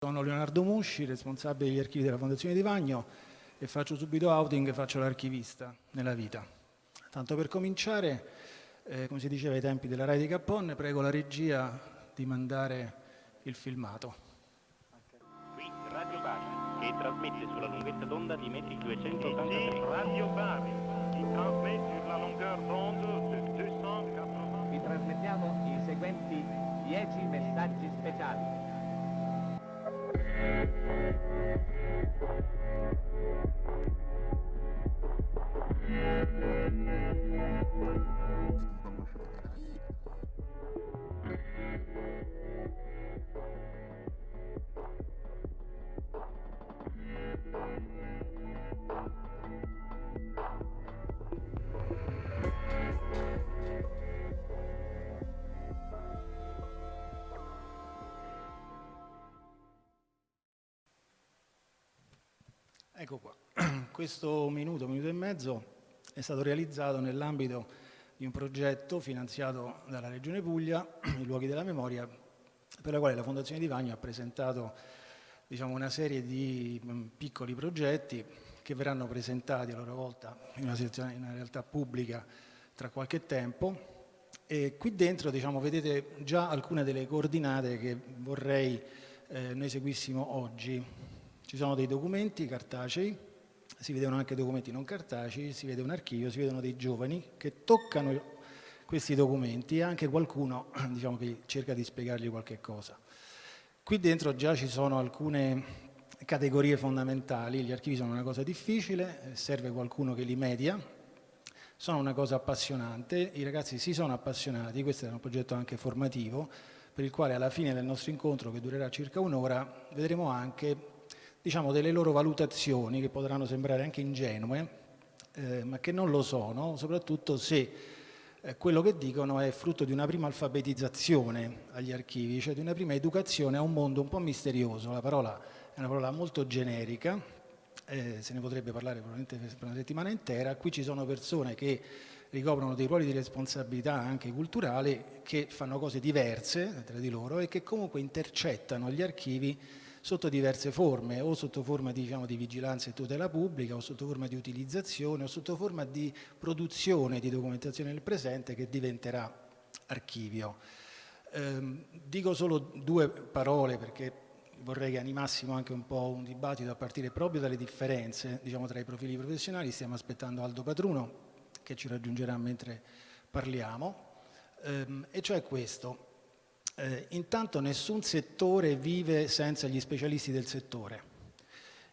Sono Leonardo Musci, responsabile degli archivi della Fondazione Di Vagno e faccio subito outing, faccio l'archivista nella vita. Tanto per cominciare, eh, come si diceva ai tempi della Rai di Cappone, prego la regia di mandare il filmato. Qui Radio Bari, che trasmette sulla lunghezza d'onda di metri 283. Ici, Radio Bari, qui transmet sur la longueur d'onde de 280. Vi trasmettiamo i seguenti 10 messaggi speciali. Thank you. Questo minuto, minuto e mezzo è stato realizzato nell'ambito di un progetto finanziato dalla Regione Puglia, i luoghi della memoria, per la quale la Fondazione Di Vagno ha presentato diciamo, una serie di mh, piccoli progetti che verranno presentati a loro volta in una, in una realtà pubblica tra qualche tempo e qui dentro diciamo, vedete già alcune delle coordinate che vorrei eh, noi seguissimo oggi. Ci sono dei documenti cartacei, si vedono anche documenti non cartacei, si vede un archivio, si vedono dei giovani che toccano questi documenti e anche qualcuno diciamo, che cerca di spiegargli qualche cosa. Qui dentro già ci sono alcune categorie fondamentali, gli archivi sono una cosa difficile, serve qualcuno che li media, sono una cosa appassionante, i ragazzi si sono appassionati, questo è un progetto anche formativo, per il quale alla fine del nostro incontro, che durerà circa un'ora, vedremo anche diciamo, delle loro valutazioni che potranno sembrare anche ingenue, eh, ma che non lo sono, soprattutto se eh, quello che dicono è frutto di una prima alfabetizzazione agli archivi, cioè di una prima educazione a un mondo un po' misterioso. La parola è una parola molto generica, eh, se ne potrebbe parlare probabilmente per una settimana intera. Qui ci sono persone che ricoprono dei ruoli di responsabilità anche culturali, che fanno cose diverse tra di loro e che comunque intercettano gli archivi sotto diverse forme, o sotto forma diciamo, di vigilanza e tutela pubblica, o sotto forma di utilizzazione, o sotto forma di produzione di documentazione del presente che diventerà archivio. Eh, dico solo due parole perché vorrei che animassimo anche un po' un dibattito a partire proprio dalle differenze diciamo, tra i profili professionali. Stiamo aspettando Aldo Patruno che ci raggiungerà mentre parliamo, ehm, e cioè questo. Eh, intanto nessun settore vive senza gli specialisti del settore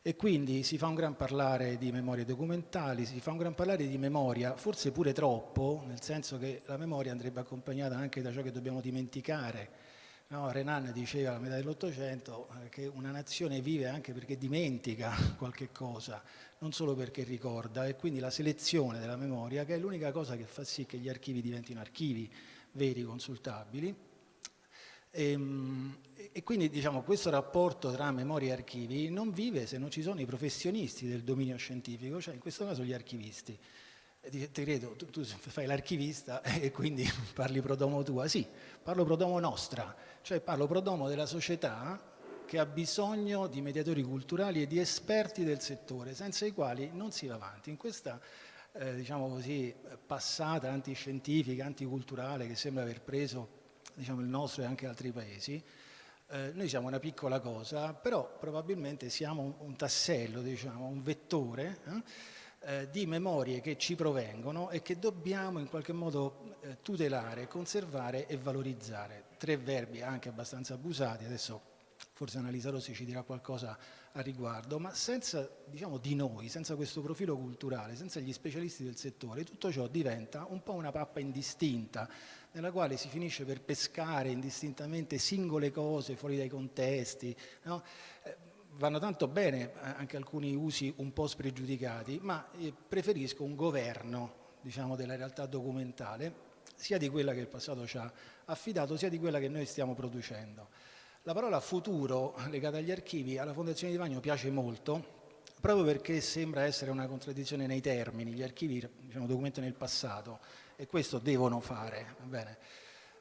e quindi si fa un gran parlare di memorie documentali, si fa un gran parlare di memoria, forse pure troppo, nel senso che la memoria andrebbe accompagnata anche da ciò che dobbiamo dimenticare. No, Renan diceva a metà dell'Ottocento eh, che una nazione vive anche perché dimentica qualche cosa, non solo perché ricorda, e quindi la selezione della memoria, che è l'unica cosa che fa sì che gli archivi diventino archivi veri, consultabili, e, ehm, e, quindi diciamo, questo rapporto tra memoria e archivi non vive se non ci sono i professionisti del dominio scientifico, cioè in questo caso gli archivisti. Ti credo, tu, tu fai l'archivista e quindi parli pro domo tua. Sì, parlo pro domo nostra, cioè parlo pro domo della società che ha bisogno di mediatori culturali e di esperti del settore, senza i quali non si va avanti. In questa eh, diciamo così, passata antiscientifica, anticulturale che sembra aver preso diciamo, il nostro e anche altri paesi, eh, noi siamo una piccola cosa, però probabilmente siamo un, un tassello, diciamo, un vettore eh, eh, di memorie che ci provengono e che dobbiamo in qualche modo eh, tutelare, conservare e valorizzare. Tre verbi anche abbastanza abusati, adesso forse Annalisa Rossi ci dirà qualcosa a riguardo, ma senza diciamo, di noi, senza questo profilo culturale, senza gli specialisti del settore, tutto ciò diventa un po' una pappa indistinta, nella quale si finisce per pescare indistintamente singole cose fuori dai contesti. No? Eh, vanno tanto bene eh, anche alcuni usi un po' spregiudicati, ma eh, preferisco un governo diciamo, della realtà documentale, sia di quella che il passato ci ha affidato, sia di quella che noi stiamo producendo. La parola futuro legata agli archivi alla Fondazione di Vagno piace molto, proprio perché sembra essere una contraddizione nei termini, gli archivi diciamo, documentano il passato e questo devono fare.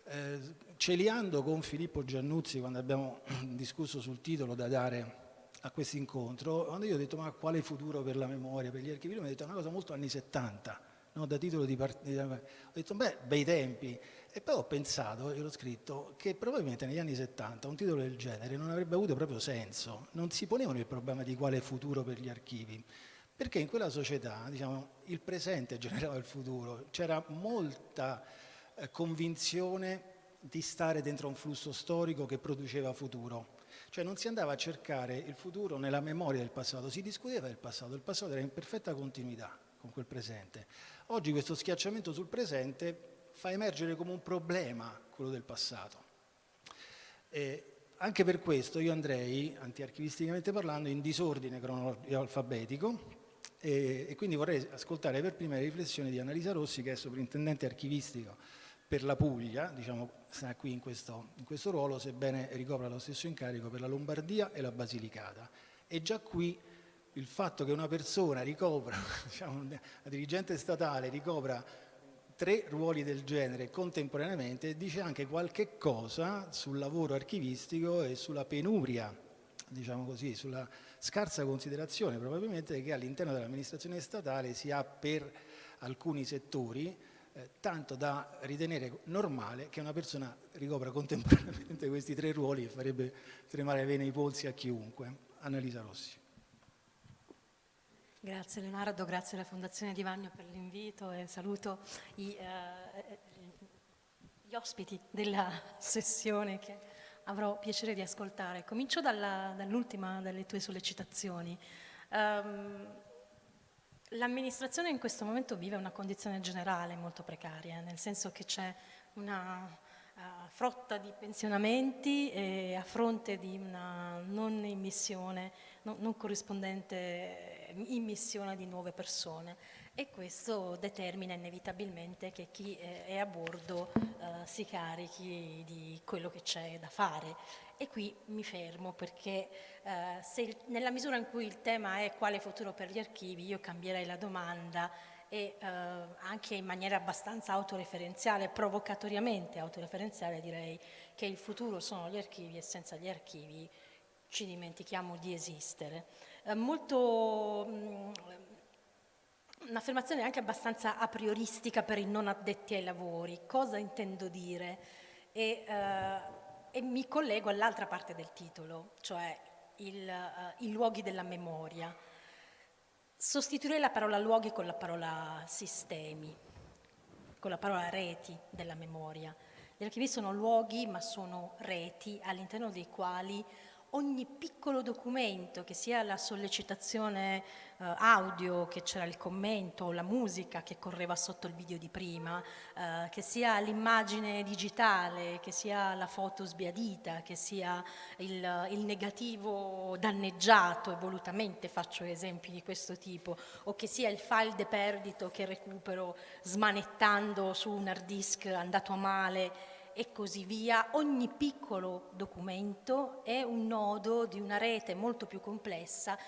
eh, celiando con Filippo Giannuzzi quando abbiamo discusso sul titolo da dare a questo incontro, quando io ho detto ma quale futuro per la memoria, per gli archivi, mi ha detto una cosa molto anni 70, no? da titolo di partita. Ho detto beh, bei tempi. E poi ho pensato, e l'ho scritto, che probabilmente negli anni 70 un titolo del genere non avrebbe avuto proprio senso, non si ponevano il problema di quale futuro per gli archivi, perché in quella società diciamo, il presente generava il futuro, c'era molta eh, convinzione di stare dentro un flusso storico che produceva futuro. Cioè non si andava a cercare il futuro nella memoria del passato, si discuteva del passato, il passato era in perfetta continuità con quel presente. Oggi questo schiacciamento sul presente fa emergere come un problema quello del passato. E anche per questo io andrei, antiarchivisticamente parlando, in disordine cronologico alfabetico e, e, quindi vorrei ascoltare per prima le riflessioni di Annalisa Rossi che è sovrintendente archivistico per la Puglia, diciamo, sta qui in questo, in questo ruolo, sebbene ricopra lo stesso incarico per la Lombardia e la Basilicata. E già qui il fatto che una persona ricopra, diciamo, una dirigente statale ricopra tre ruoli del genere contemporaneamente dice anche qualche cosa sul lavoro archivistico e sulla penuria, diciamo così, sulla scarsa considerazione probabilmente che all'interno dell'amministrazione statale si ha per alcuni settori eh, tanto da ritenere normale che una persona ricopra contemporaneamente questi tre ruoli e farebbe tremare bene i polsi a chiunque. Annalisa Rossi. Grazie Leonardo, grazie alla Fondazione Di Vagno per l'invito e saluto i, eh, gli ospiti della sessione che avrò piacere di ascoltare. Comincio dall'ultima delle tue sollecitazioni. Um, L'amministrazione in questo momento vive una condizione generale molto precaria, nel senso che c'è una uh, frotta di pensionamenti e a fronte di una non immissione, no, non corrispondente immissione di nuove persone e questo determina inevitabilmente che chi è a bordo uh, si carichi di quello che c'è da fare e qui mi fermo perché eh, se nella misura in cui il tema è quale futuro per gli archivi, io cambierei la domanda e eh, anche in maniera abbastanza autoreferenziale, provocatoriamente autoreferenziale direi che il futuro sono gli archivi e senza gli archivi ci dimentichiamo di esistere. Eh, molto... Mh, un'affermazione anche abbastanza a prioristica per i non addetti ai lavori. Cosa intendo dire? E, eh, e mi collego all'altra parte del titolo, cioè il, uh, i luoghi della memoria. Sostituirei la parola luoghi con la parola sistemi, con la parola reti della memoria. Gli archivi sono luoghi ma sono reti all'interno dei quali ogni piccolo documento, che sia la sollecitazione eh, audio, che c'era il commento, la musica che correva sotto il video di prima, eh, che sia l'immagine digitale, che sia la foto sbiadita, che sia il, il negativo danneggiato, e volutamente faccio esempi di questo tipo, o che sia il file deperdito che recupero smanettando su un hard disk andato a male e così via, ogni piccolo documento è un nodo di una rete molto più complessa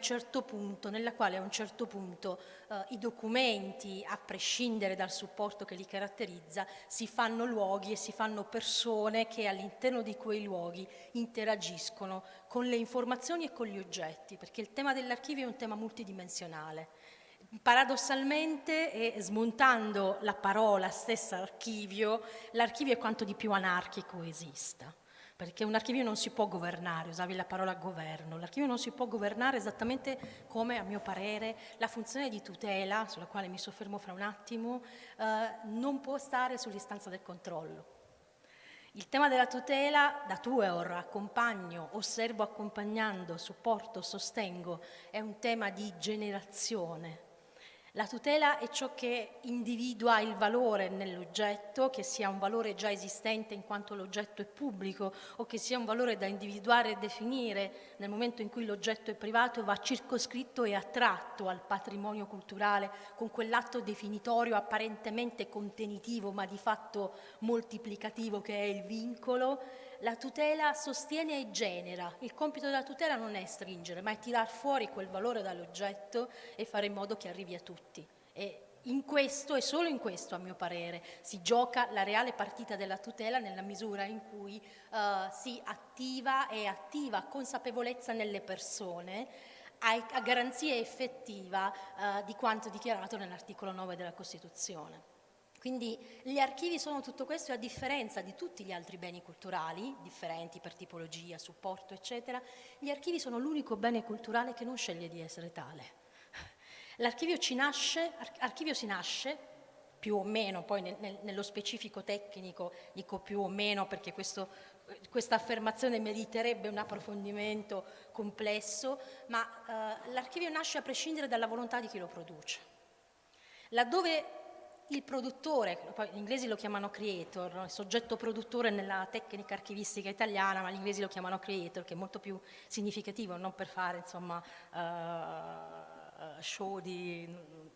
certo punto, nella quale a un certo punto eh, i documenti, a prescindere dal supporto che li caratterizza, si fanno luoghi e si fanno persone che all'interno di quei luoghi interagiscono con le informazioni e con gli oggetti, perché il tema dell'archivio è un tema multidimensionale Paradossalmente, e smontando la parola stessa archivio, l'archivio è quanto di più anarchico esista, perché un archivio non si può governare, usavi la parola governo, l'archivio non si può governare esattamente come, a mio parere, la funzione di tutela, sulla quale mi soffermo fra un attimo, eh, non può stare sull'istanza del controllo. Il tema della tutela, da Tueor, accompagno, osservo accompagnando, supporto, sostengo, è un tema di generazione, la tutela è ciò che individua il valore nell'oggetto, che sia un valore già esistente in quanto l'oggetto è pubblico o che sia un valore da individuare e definire. Nel momento in cui l'oggetto è privato va circoscritto e attratto al patrimonio culturale con quell'atto definitorio apparentemente contenitivo ma di fatto moltiplicativo che è il vincolo la tutela sostiene e genera. Il compito della tutela non è stringere, ma è tirar fuori quel valore dall'oggetto e fare in modo che arrivi a tutti. E in questo e solo in questo, a mio parere, si gioca la reale partita della tutela nella misura in cui eh, si attiva e attiva consapevolezza nelle persone a, garanzia effettiva eh, di quanto dichiarato nell'articolo 9 della Costituzione. Quindi gli archivi sono tutto questo e a differenza di tutti gli altri beni culturali, differenti per tipologia, supporto, eccetera, gli archivi sono l'unico bene culturale che non sceglie di essere tale. L'archivio archivio si nasce più o meno, poi nel, nel, nello specifico tecnico dico più o meno perché questo, questa affermazione meriterebbe un approfondimento complesso, ma eh, l'archivio nasce a prescindere dalla volontà di chi lo produce. Laddove il produttore, poi gli inglesi lo chiamano creator, il soggetto produttore nella tecnica archivistica italiana, ma gli inglesi lo chiamano creator, che è molto più significativo, non per fare insomma, uh, show di,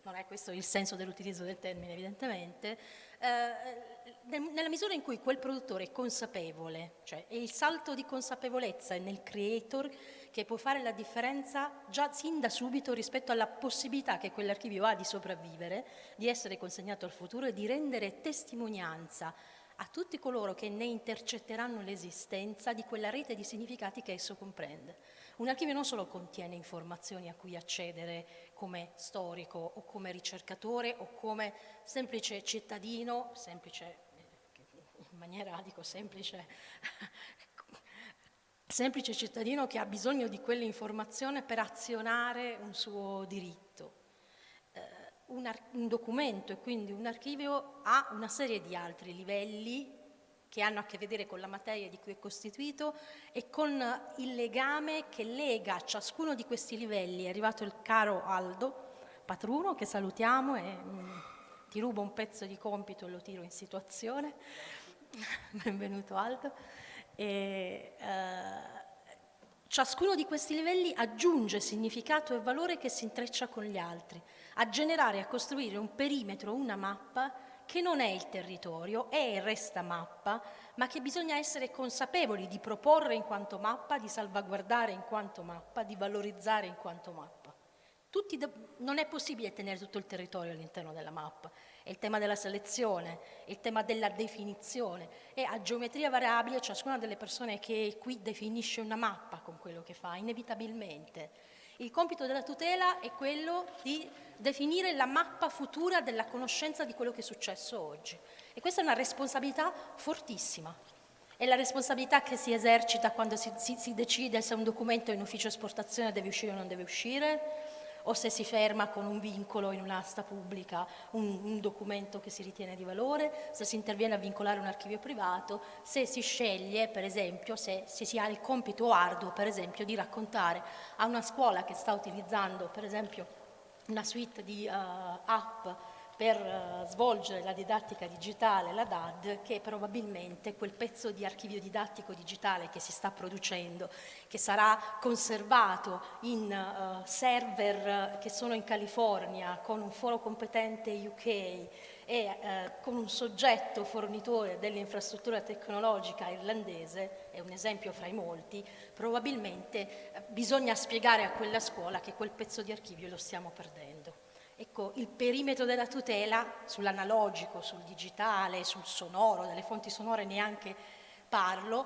non è questo il senso dell'utilizzo del termine evidentemente, uh, nella misura in cui quel produttore è consapevole, cioè è il salto di consapevolezza nel creator che può fare la differenza già sin da subito rispetto alla possibilità che quell'archivio ha di sopravvivere, di essere consegnato al futuro e di rendere testimonianza a tutti coloro che ne intercetteranno l'esistenza di quella rete di significati che esso comprende. Un archivio non solo contiene informazioni a cui accedere come storico o come ricercatore o come semplice cittadino, semplice in maniera dico semplice semplice cittadino che ha bisogno di quell'informazione per azionare un suo diritto. Eh, un, un, documento e quindi un archivio ha una serie di altri livelli che hanno a che vedere con la materia di cui è costituito e con il legame che lega ciascuno di questi livelli. È arrivato il caro Aldo Patruno, che salutiamo e mh, mm, ti rubo un pezzo di compito e lo tiro in situazione. Benvenuto Aldo. E, eh, ciascuno di questi livelli aggiunge significato e valore che si intreccia con gli altri, a generare e a costruire un perimetro, una mappa che non è il territorio, è e resta mappa, ma che bisogna essere consapevoli di proporre in quanto mappa, di salvaguardare in quanto mappa, di valorizzare in quanto mappa. non è possibile tenere tutto il territorio all'interno della mappa è il tema della selezione, è il tema della definizione e a geometria variabile ciascuna delle persone che qui definisce una mappa con quello che fa, inevitabilmente. Il compito della tutela è quello di definire la mappa futura della conoscenza di quello che è successo oggi e questa è una responsabilità fortissima. È la responsabilità che si esercita quando si, si, si decide se un documento in ufficio esportazione deve uscire o non deve uscire, o se si ferma con un vincolo in un'asta pubblica un, un, documento che si ritiene di valore, se si interviene a vincolare un archivio privato, se si sceglie per esempio, se, se si ha il compito arduo per esempio di raccontare a una scuola che sta utilizzando per esempio una suite di uh, app per uh, svolgere la didattica digitale, la DAD, che probabilmente quel pezzo di archivio didattico digitale che si sta producendo, che sarà conservato in uh, server che sono in California con un foro competente UK e eh, con un soggetto fornitore dell'infrastruttura tecnologica irlandese, è un esempio fra i molti, probabilmente eh, bisogna spiegare a quella scuola che quel pezzo di archivio lo stiamo perdendo. Ecco, il perimetro della tutela sull'analogico, sul digitale, sul sonoro, delle fonti sonore neanche parlo,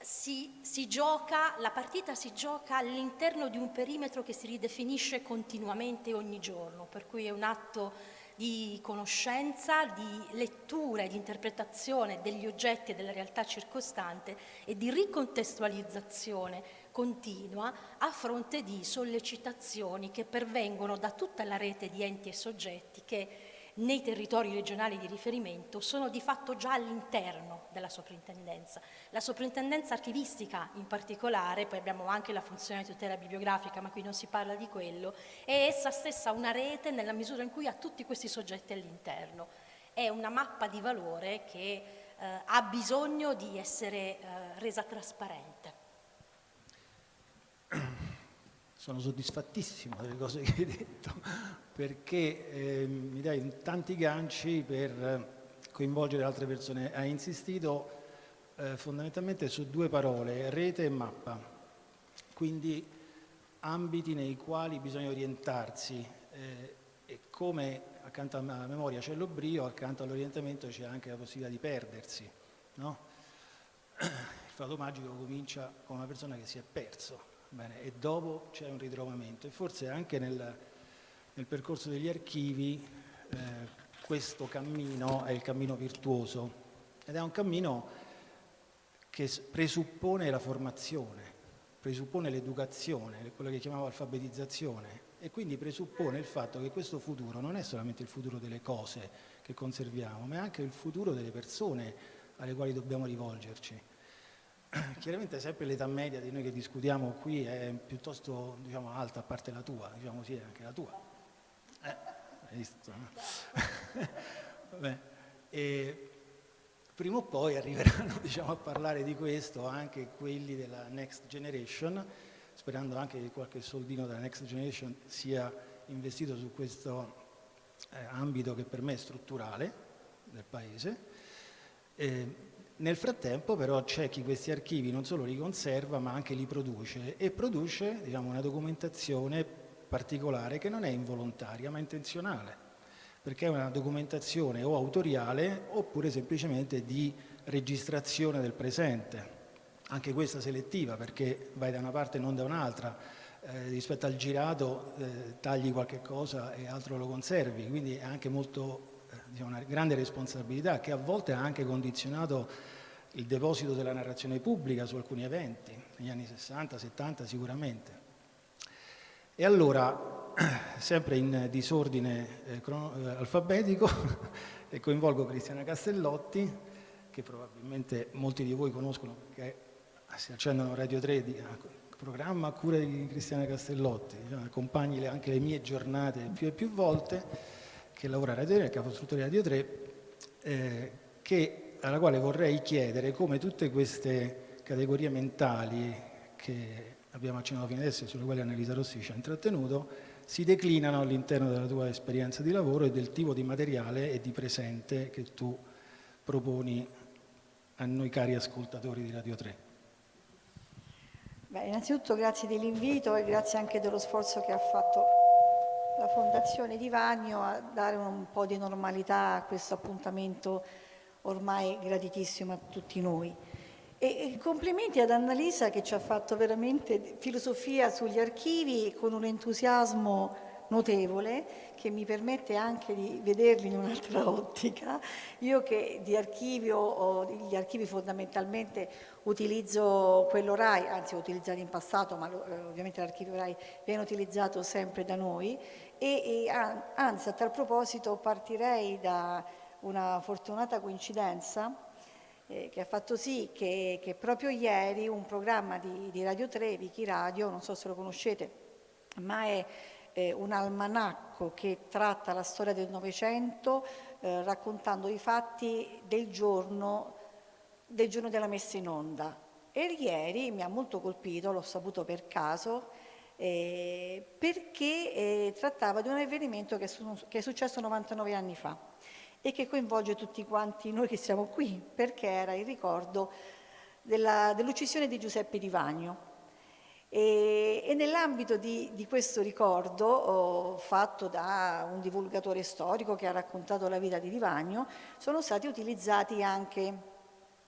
si, si gioca, la partita si gioca all'interno di un perimetro che si ridefinisce continuamente ogni giorno, per cui è un atto di conoscenza, di lettura e di interpretazione degli oggetti e della realtà circostante e di ricontestualizzazione continua a fronte di sollecitazioni che pervengono da tutta la rete di enti e soggetti che nei territori regionali di riferimento sono di fatto già all'interno della soprintendenza. La soprintendenza archivistica in particolare, poi abbiamo anche la funzione di tutela bibliografica, ma qui non si parla di quello, è essa stessa una rete nella misura in cui ha tutti questi soggetti all'interno. È una mappa di valore che eh, ha bisogno di essere eh, resa trasparente. Sono soddisfattissimo delle cose che hai detto perché eh, mi dai tanti ganci per coinvolgere altre persone. Hai insistito eh, fondamentalmente su due parole, rete e mappa, quindi ambiti nei quali bisogna orientarsi. Eh, e come accanto alla memoria c'è l'oblio, accanto all'orientamento c'è anche la possibilità di perdersi. No? Il fatto magico comincia con una persona che si è perso bene, e dopo c'è un ritrovamento. E forse anche nel, nel percorso degli archivi eh, questo cammino è il cammino virtuoso. Ed è un cammino che presuppone la formazione, presuppone l'educazione, quello che chiamavo alfabetizzazione. E quindi presuppone il fatto che questo futuro non è solamente il futuro delle cose che conserviamo, ma è anche il futuro delle persone alle quali dobbiamo rivolgerci. Chiaramente sempre l'età media di noi che discutiamo qui è piuttosto diciamo, alta, a parte la tua, diciamo sì, anche la tua. Eh, hai visto? No? E, Prima o poi arriveranno diciamo, a parlare di questo anche quelli della Next Generation, sperando anche che qualche soldino della Next Generation sia investito su questo eh, ambito che per me è strutturale del Paese. Eh, nel frattempo però c'è chi questi archivi non solo li conserva ma anche li produce. E produce diciamo, una documentazione particolare che non è involontaria ma intenzionale. Perché è una documentazione o autoriale oppure semplicemente di registrazione del presente, anche questa selettiva perché vai da una parte e non da un'altra, eh, rispetto al girato eh, tagli qualche cosa e altro lo conservi, quindi è anche molto, diciamo, una grande responsabilità che a volte ha anche condizionato il deposito della narrazione pubblica su alcuni eventi, negli anni 60, 70 sicuramente. E allora sempre in disordine eh, eh, alfabetico e coinvolgo Cristiana Castellotti, che probabilmente molti di voi conoscono perché si accendono Radio 3, di, programma a cura di Cristiana Castellotti, accompagni anche le mie giornate più e più volte, che lavora a Radio 3, capostruttore Radio 3, eh, che, alla quale vorrei chiedere come tutte queste categorie mentali che abbiamo accennato fino adesso e sulle quali Annalisa Rossi ci ha intrattenuto, si declinano all'interno della tua esperienza di lavoro e del tipo di materiale e di presente che tu proponi a noi cari ascoltatori di Radio 3. Beh, innanzitutto grazie dell'invito e grazie anche dello sforzo che ha fatto la Fondazione Di Vagno a dare un po' di normalità a questo appuntamento ormai graditissimo a tutti noi. E complimenti ad Annalisa che ci ha fatto veramente filosofia sugli archivi con un entusiasmo notevole che mi permette anche di vederli in un'altra ottica. Io che di archivio, gli archivi fondamentalmente utilizzo quello RAI, anzi ho utilizzato in passato, ma eh, ovviamente l'archivio RAI viene utilizzato sempre da noi e, e anzi a tal proposito partirei da una fortunata coincidenza eh, che ha fatto sì che, che, proprio ieri un programma di, di Radio 3, Vichi Radio, non so se lo conoscete, ma è eh, un almanacco che tratta la storia del Novecento eh, raccontando i fatti del giorno, del giorno della messa in onda. E ieri mi ha molto colpito, l'ho saputo per caso, eh, perché eh, trattava di un avvenimento che, che è successo 99 anni fa e che coinvolge tutti quanti noi che siamo qui, perché era il ricordo dell'uccisione di Giuseppe Di Vagno. E, e nell'ambito di, di, questo ricordo, oh, fatto da un divulgatore storico che ha raccontato la vita di Di Vagno, sono stati utilizzati anche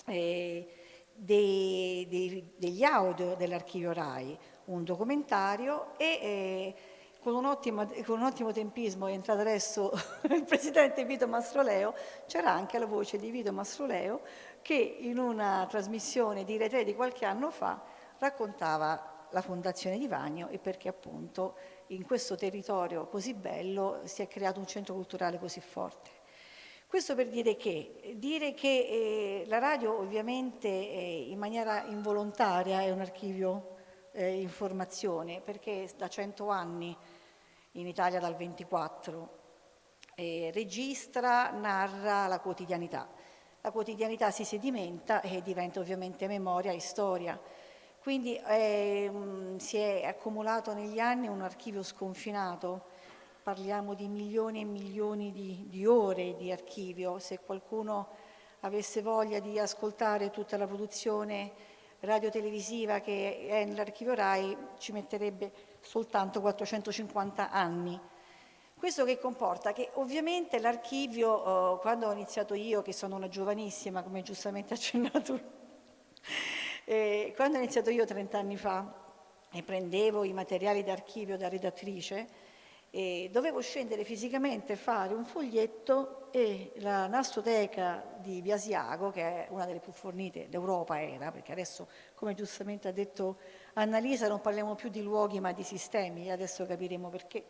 eh, dei, dei, degli audio dell'archivio RAI, un documentario e eh, con un, ottimo, con un ottimo tempismo è entrato adesso il presidente Vito Mastroleo, c'era anche la voce di Vito Mastroleo che in una trasmissione di Rete di qualche anno fa raccontava la fondazione di Vagno e perché appunto in questo territorio così bello si è creato un centro culturale così forte. Questo per dire che, dire che eh, la radio ovviamente eh, in maniera involontaria è un archivio eh, informazione perché da cento anni in Italia dal 24, e registra, narra la quotidianità. La quotidianità si sedimenta e diventa ovviamente memoria e storia. Quindi eh, si è accumulato negli anni un archivio sconfinato, parliamo di milioni e milioni di, di ore di archivio. Se qualcuno avesse voglia di ascoltare tutta la produzione radiotelevisiva che è nell'archivio RAI ci metterebbe soltanto 450 anni. Questo che comporta? Che ovviamente l'archivio, eh, quando ho iniziato io, che sono una giovanissima, come giustamente accennato, eh, quando ho iniziato io 30 anni fa e prendevo i materiali d'archivio da redattrice, e dovevo scendere fisicamente, fare un foglietto e la nastoteca di Biasiago, che è una delle più fornite d'Europa era, perché adesso, come giustamente ha detto Annalisa, non parliamo più di luoghi ma di sistemi, e adesso capiremo perché,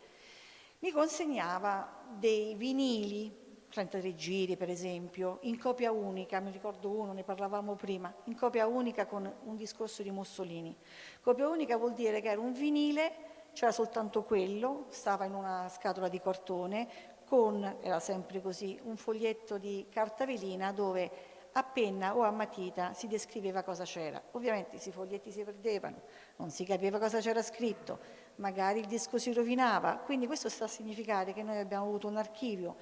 mi consegnava dei vinili 33 giri per esempio, in copia unica, mi ricordo uno, ne parlavamo prima, in copia unica con un discorso di Mussolini. Copia unica vuol dire che era un vinile c'era soltanto quello, stava in una scatola di cartone con, era sempre così, un foglietto di carta velina dove a penna o a matita si descriveva cosa c'era. Ovviamente questi foglietti si perdevano, non si capiva cosa c'era scritto, magari il disco si rovinava, quindi questo sta a significare che noi abbiamo avuto un archivio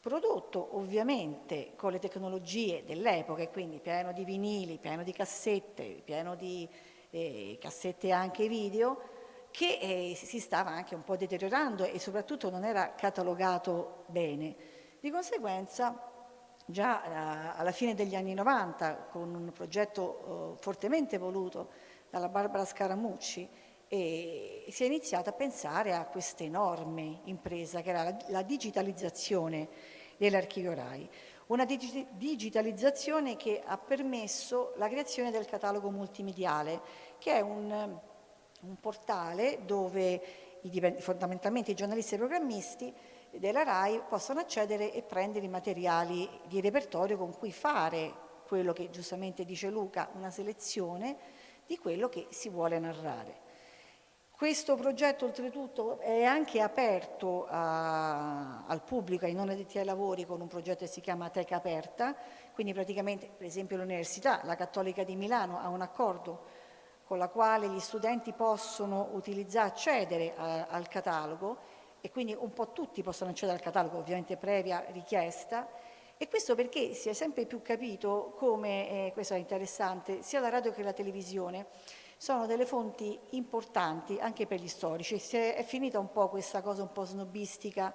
prodotto ovviamente con le tecnologie dell'epoca, quindi pieno di vinili, pieno di cassette, pieno di eh, cassette anche video, che eh, si stava anche un po' deteriorando e soprattutto non era catalogato bene. Di conseguenza già eh, alla fine degli anni 90 con un progetto eh, fortemente voluto dalla Barbara Scaramucci e si è iniziato a pensare a questa enorme impresa che era la, la digitalizzazione dell'archivio RAI. Una dig digitalizzazione che ha permesso la creazione del catalogo multimediale, che è un un portale dove i, fondamentalmente i giornalisti e i programmisti della RAI possono accedere e prendere i materiali di repertorio con cui fare quello che giustamente dice Luca, una selezione di quello che si vuole narrare. Questo progetto oltretutto è anche aperto a, al pubblico, ai non addetti ai lavori con un progetto che si chiama Teca Aperta, quindi praticamente per esempio l'Università, la Cattolica di Milano ha un accordo con la quale gli studenti possono utilizzare, accedere a, al catalogo e quindi un po' tutti possono accedere al catalogo, ovviamente previa richiesta, e questo perché si è sempre più capito come, eh, questo è interessante, sia la radio che la televisione sono delle fonti importanti anche per gli storici. Si è, è finita un po' questa cosa un po' snobistica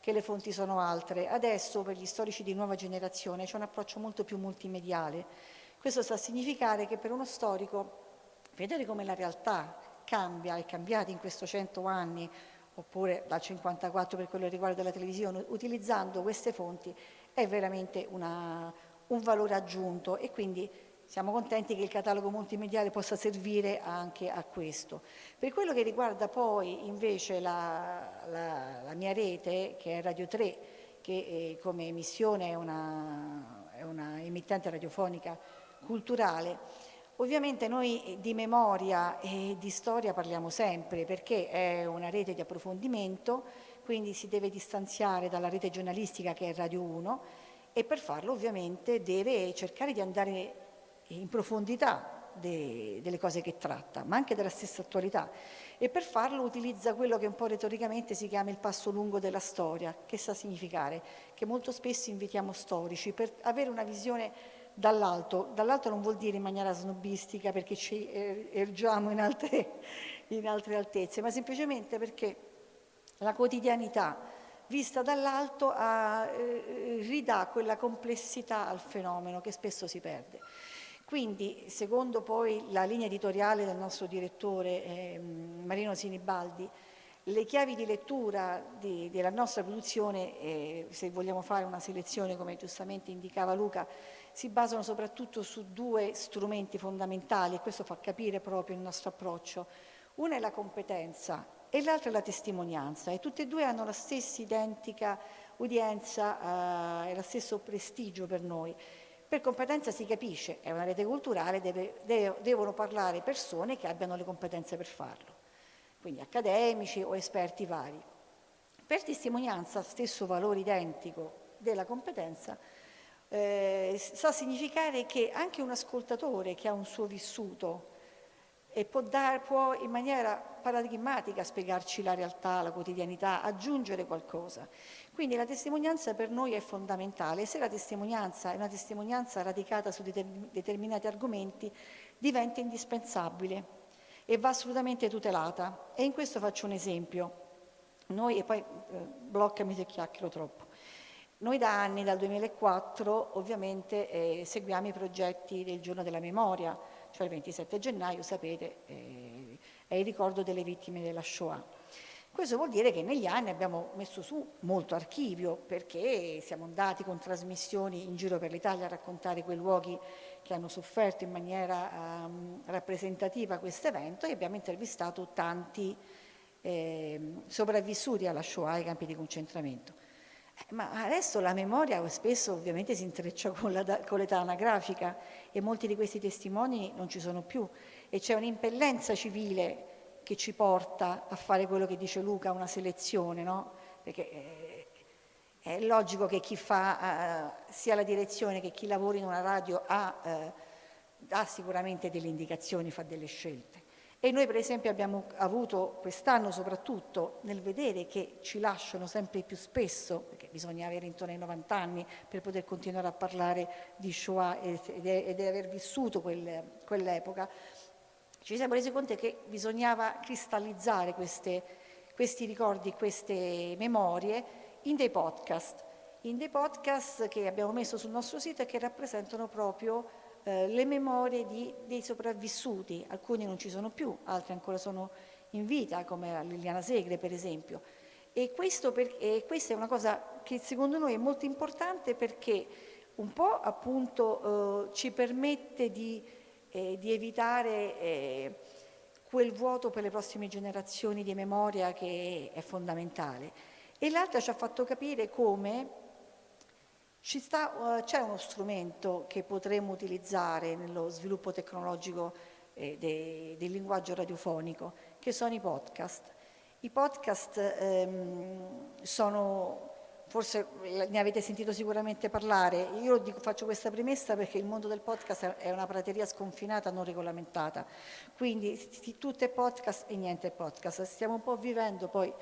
che le fonti sono altre. Adesso per gli storici di nuova generazione c'è un approccio molto più multimediale. Questo sta a significare che per uno storico vedere come la realtà cambia, è cambiata in questi 100 anni, oppure dal 54 per quello che riguarda la televisione, utilizzando queste fonti è veramente una, un valore aggiunto e quindi siamo contenti che il catalogo multimediale possa servire anche a questo. Per quello che riguarda poi invece la, la, la mia rete, che è Radio 3, che eh, come emissione è una, è una emittente radiofonica culturale, Ovviamente noi eh, di memoria e di storia parliamo sempre perché è una rete di approfondimento, quindi si deve distanziare dalla rete giornalistica che è Radio 1 e per farlo ovviamente deve cercare di andare in profondità de, delle cose che tratta, ma anche della stessa attualità. E per farlo utilizza quello che un po' retoricamente si chiama il passo lungo della storia, che sa significare che molto spesso invitiamo storici per avere una visione dall'alto. Dall'alto non vuol dire in maniera snobistica perché ci er-, ergiamo in altre, in altre altezze, ma semplicemente perché la quotidianità vista dall'alto eh, ridà quella complessità al fenomeno che spesso si perde. Quindi, secondo poi la linea editoriale del nostro direttore eh, Marino Sinibaldi, le chiavi di lettura di, della nostra produzione, eh, se vogliamo fare una selezione come giustamente indicava Luca, si basano soprattutto su due strumenti fondamentali e questo fa capire proprio il nostro approccio. Una è la competenza e l'altra è la testimonianza e tutte e due hanno la stessa identica udienza eh, e lo stesso prestigio per noi. Per competenza si capisce, è una rete culturale, deve, deve, devono parlare persone che abbiano le competenze per farlo, quindi accademici o esperti vari. Per testimonianza, stesso valore identico della competenza, eh, sa significare che anche un ascoltatore che ha un suo vissuto e può, dar, può in maniera paradigmatica spiegarci la realtà, la quotidianità, aggiungere qualcosa. Quindi la testimonianza per noi è fondamentale se la testimonianza è una testimonianza radicata su determinati argomenti diventa indispensabile e va assolutamente tutelata. E in questo faccio un esempio. Noi, e poi eh, bloccami se chiacchiero troppo. Noi da anni, dal 2004, ovviamente eh, seguiamo i progetti del giorno della memoria, cioè il 27 gennaio, sapete, eh, è il ricordo delle vittime della Shoah. Questo vuol dire che negli anni abbiamo messo su molto archivio perché siamo andati con trasmissioni in giro per l'Italia a raccontare quei luoghi che hanno sofferto in maniera um, rappresentativa questo evento e abbiamo intervistato tanti eh, sopravvissuti alla Shoah ai campi di concentramento. Eh, ma adesso la memoria spesso ovviamente si intreccia con, l'età anagrafica e molti di questi testimoni non ci sono più e c'è un'impellenza civile che ci porta a fare quello che dice Luca, una selezione, no? Perché eh, è logico che chi fa eh, sia la direzione che chi lavora in una radio ha, eh, ha sicuramente delle indicazioni, fa delle scelte. E noi per esempio abbiamo avuto quest'anno soprattutto nel vedere che ci lasciano sempre più spesso, perché bisogna avere intorno ai 90 anni per poter continuare a parlare di Shoah ed, di aver vissuto quel, quell'epoca, ci siamo resi conto che bisognava cristallizzare queste, questi ricordi, queste memorie in dei podcast, in dei podcast che abbiamo messo sul nostro sito e che rappresentano proprio eh, le memorie di, dei sopravvissuti, alcuni non ci sono più, altri ancora sono in vita, come Liliana Segre per esempio. E, per, e questa è una cosa che secondo noi è molto importante perché un po' appunto eh, ci permette di, eh, di evitare eh, quel vuoto per le prossime generazioni di memoria che è fondamentale. E l'altra ci ha fatto capire come uh, c'è uno strumento che potremmo utilizzare nello sviluppo tecnologico eh, de, del linguaggio radiofonico, che sono i podcast. I podcast ehm, sono, forse ne avete sentito sicuramente parlare, io faccio questa premessa perché il mondo del podcast è una prateria sconfinata, non regolamentata, quindi tutto è podcast e niente è podcast. Stiamo un po' vivendo, poi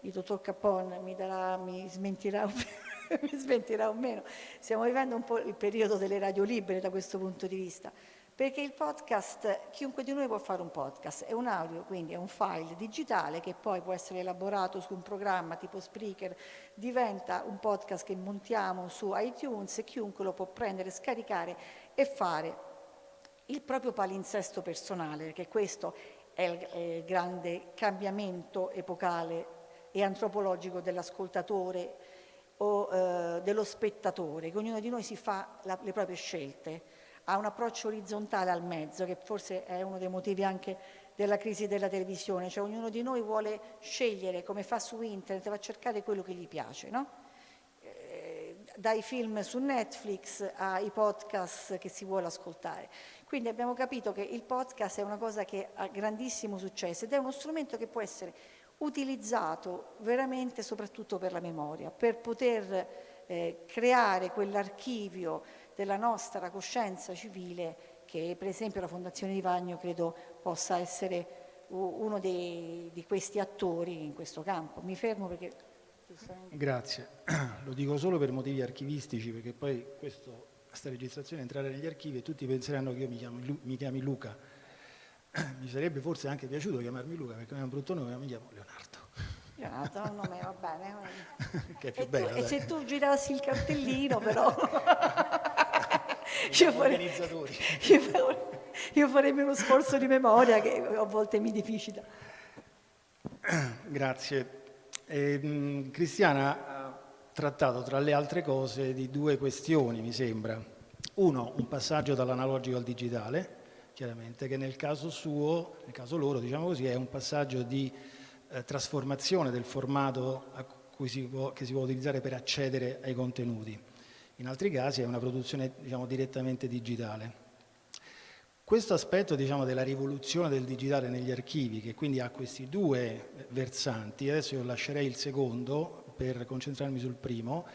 il dottor Capone mi, darà, mi smentirà mi smentirà o meno, stiamo vivendo un po' il periodo delle radio libere da questo punto di vista, perché il podcast, chiunque di noi può fare un podcast, è un audio, quindi è un file digitale che poi può essere elaborato su un programma tipo Spreaker, diventa un podcast che montiamo su iTunes e chiunque lo può prendere, scaricare e fare il proprio palinsesto personale, perché questo è il, è il grande cambiamento epocale e antropologico dell'ascoltatore o eh, dello spettatore, che ognuno di noi si fa la, le proprie scelte, ha un approccio orizzontale al mezzo, che forse è uno dei motivi anche della crisi della televisione, cioè ognuno di noi vuole scegliere, come fa su internet, va a cercare quello che gli piace, no? eh, dai film su Netflix ai podcast che si vuole ascoltare. Quindi abbiamo capito che il podcast è una cosa che ha grandissimo successo ed è uno strumento che può essere utilizzato veramente soprattutto per la memoria, per poter eh, creare quell'archivio della nostra coscienza civile che per esempio la Fondazione di Vagno credo possa essere uno dei, di questi attori in questo campo. Mi fermo perché... Grazie, lo dico solo per motivi archivistici perché poi questo, questa registrazione entrerà negli archivi e tutti penseranno che io mi, chiamo, mi chiami Luca mi sarebbe forse anche piaciuto chiamarmi Luca perché è un brutto nome, ma mi chiamo Leonardo. Leonardo, un nome va bene. che è più e, bello, tu, e se tu girassi il cartellino però... io, farei, io, io farei uno sforzo di memoria che a volte mi difficile. Grazie. Eh, Cristiana ha trattato tra le altre cose di due questioni, mi sembra. Uno, un passaggio dall'analogico al digitale, chiaramente, che nel caso suo, nel caso loro, diciamo così, è un passaggio di eh, trasformazione del formato si può, che si può utilizzare per accedere ai contenuti. In altri casi è una produzione diciamo, direttamente digitale. Questo aspetto diciamo, della rivoluzione del digitale negli archivi, che quindi ha questi due versanti, adesso io lascerei il secondo per concentrarmi sul primo,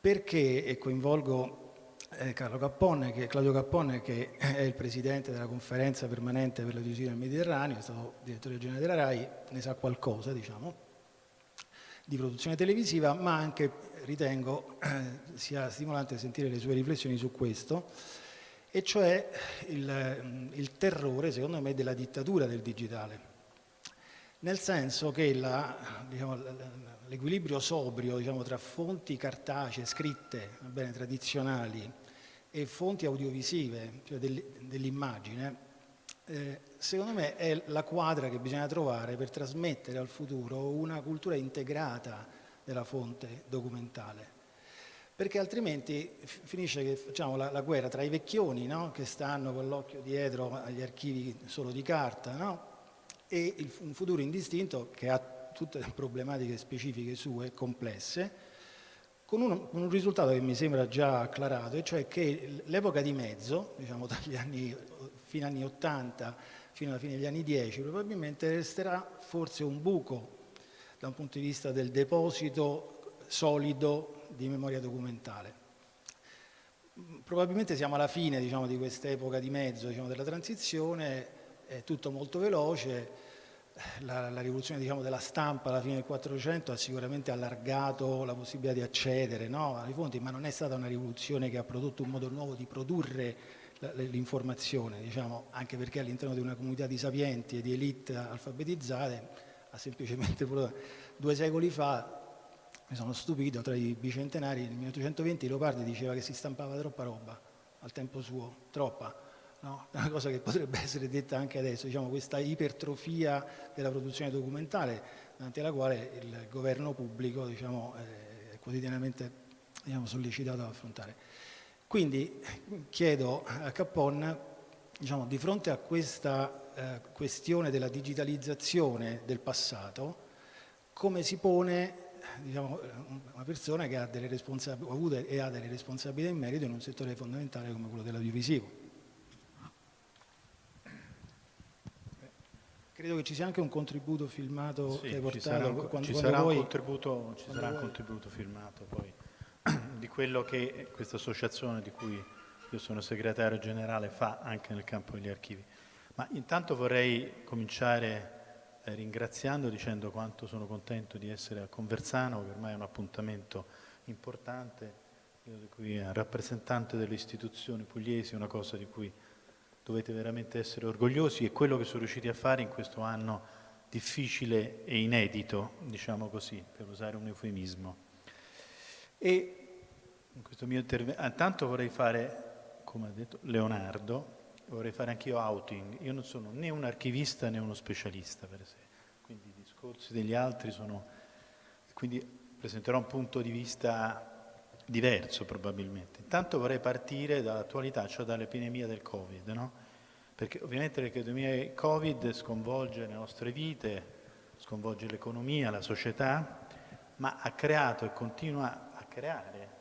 perché e coinvolgo eh, Cappone, che, Claudio Cappone, che è il presidente della conferenza permanente per la televisione del Mediterraneo, è stato direttore generale della RAI, ne sa qualcosa, diciamo, di produzione televisiva, ma anche ritengo eh, sia stimolante sentire le sue riflessioni su questo, e cioè il, il terrore, secondo me, della dittatura del digitale. nel senso che diciamo, l'equilibrio sobrio diciamo, tra fonti cartacee, scritte, bene, tradizionali e fonti audiovisive, cioè dell'immagine, eh, secondo me è la quadra che bisogna trovare per trasmettere al futuro una cultura integrata della fonte documentale. Perché altrimenti finisce che facciamo la, la guerra tra i vecchioni no? che stanno con l'occhio dietro agli archivi solo di carta no? e il, un futuro indistinto che ha tutte le problematiche specifiche sue, complesse, con un, un, risultato che mi sembra già acclarato, e cioè che l'epoca di mezzo, diciamo dagli anni, fino agli anni 80 fino alla fine degli anni 10, probabilmente resterà forse un buco da un punto di vista del deposito solido di memoria documentale. Probabilmente siamo alla fine diciamo, di quest'epoca di mezzo diciamo, della transizione, è tutto molto veloce, la, la rivoluzione diciamo, della stampa alla fine del 400 ha sicuramente allargato la possibilità di accedere no, alle fonti, ma non è stata una rivoluzione che ha prodotto un modo nuovo di produrre l'informazione, diciamo, anche perché all'interno di una comunità di sapienti e di elite alfabetizzate ha semplicemente due secoli fa mi sono stupito tra i bicentenari nel 1820 Leopardi diceva che si stampava troppa roba al tempo suo, troppa no? una cosa che potrebbe essere detta anche adesso, diciamo, questa ipertrofia della produzione documentale, davanti alla quale il governo pubblico diciamo, è quotidianamente diciamo, sollecitato ad affrontare. Quindi chiedo a Capon, diciamo, di fronte a questa eh, questione della digitalizzazione del passato, come si pone diciamo, una persona che ha, delle ha avuto e ha delle responsabilità in merito in un settore fondamentale come quello dell'audiovisivo. Credo che ci sia anche un contributo filmato sì, che hai portato ci sarà, un, quando, ci sarà voi, un contributo, ci sarà un contributo filmato poi di quello che questa associazione di cui io sono segretario generale fa anche nel campo degli archivi. Ma intanto vorrei cominciare eh, ringraziando, dicendo quanto sono contento di essere a Conversano, che ormai è un appuntamento importante, io di cui è rappresentante delle istituzioni pugliesi, una cosa di cui dovete veramente essere orgogliosi e quello che sono riusciti a fare in questo anno difficile e inedito, diciamo così, per usare un eufemismo. E in questo mio intervento, intanto vorrei fare, come ha detto Leonardo, vorrei fare anch'io outing. Io non sono né un archivista né uno specialista, per esempio. Quindi i discorsi degli altri sono... Quindi presenterò un punto di vista diverso probabilmente. Intanto vorrei partire dall'attualità, cioè dall'epidemia del Covid, no? Perché ovviamente l'epidemia del Covid sconvolge le nostre vite, sconvolge l'economia, la società, ma ha creato e continua a creare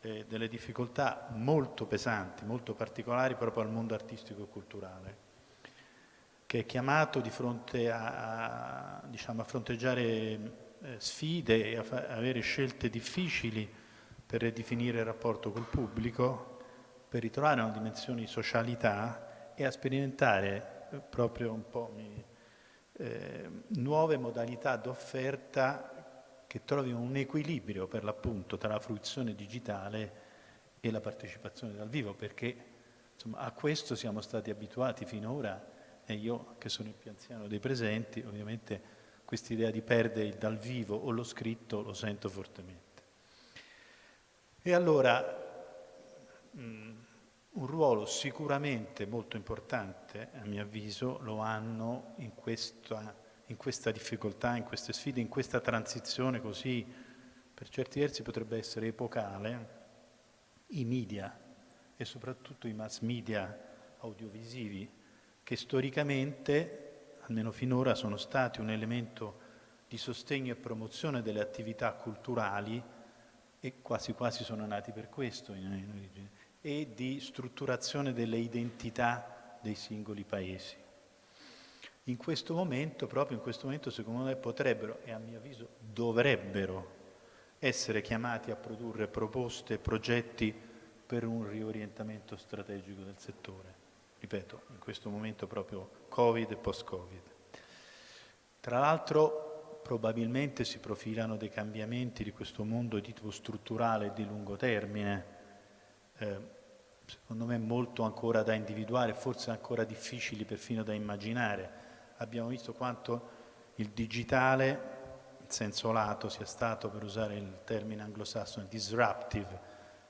eh, delle difficoltà molto pesanti, molto particolari proprio al mondo artistico e culturale, che è chiamato di fronte a, a, diciamo, a fronteggiare eh, sfide e a avere scelte difficili per ridefinire il rapporto col pubblico, per ritrovare una dimensione di socialità e a sperimentare eh, proprio un po' mi, eh, nuove modalità d'offerta che trovino un equilibrio per l'appunto tra la fruizione digitale e la partecipazione dal vivo, perché insomma, a questo siamo stati abituati finora e io che sono il più anziano dei presenti, ovviamente questa idea di perdere il dal vivo o lo scritto lo sento fortemente. E allora mh, un ruolo sicuramente molto importante, a mio avviso, lo hanno in questa in questa difficoltà, in queste sfide, in questa transizione così, per certi versi potrebbe essere epocale, i media e soprattutto i mass media audiovisivi, che storicamente, almeno finora, sono stati un elemento di sostegno e promozione delle attività culturali e quasi quasi sono nati per questo in origine, e di strutturazione delle identità dei singoli paesi in questo momento, proprio in questo momento, secondo me potrebbero e a mio avviso dovrebbero essere chiamati a produrre proposte progetti per un riorientamento strategico del settore. Ripeto, in questo momento proprio Covid e post-Covid. Tra l'altro probabilmente si profilano dei cambiamenti di questo mondo di tipo strutturale e di lungo termine, eh, secondo me molto ancora da individuare, forse ancora difficili perfino da immaginare abbiamo visto quanto il digitale, in senso lato, sia stato, per usare il termine anglosassone, disruptive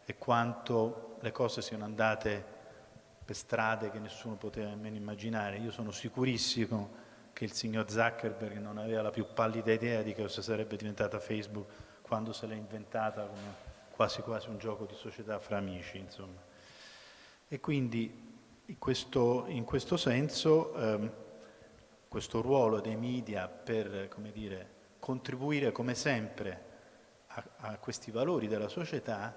e quanto le cose siano andate per strade che nessuno poteva nemmeno immaginare. Io sono sicurissimo che il signor Zuckerberg non aveva la più pallida idea di cosa sarebbe diventata Facebook quando se l'è inventata come quasi quasi un gioco di società fra amici, insomma. E quindi in questo, in questo senso ehm, questo ruolo dei media per come dire, contribuire come sempre a, a, questi valori della società,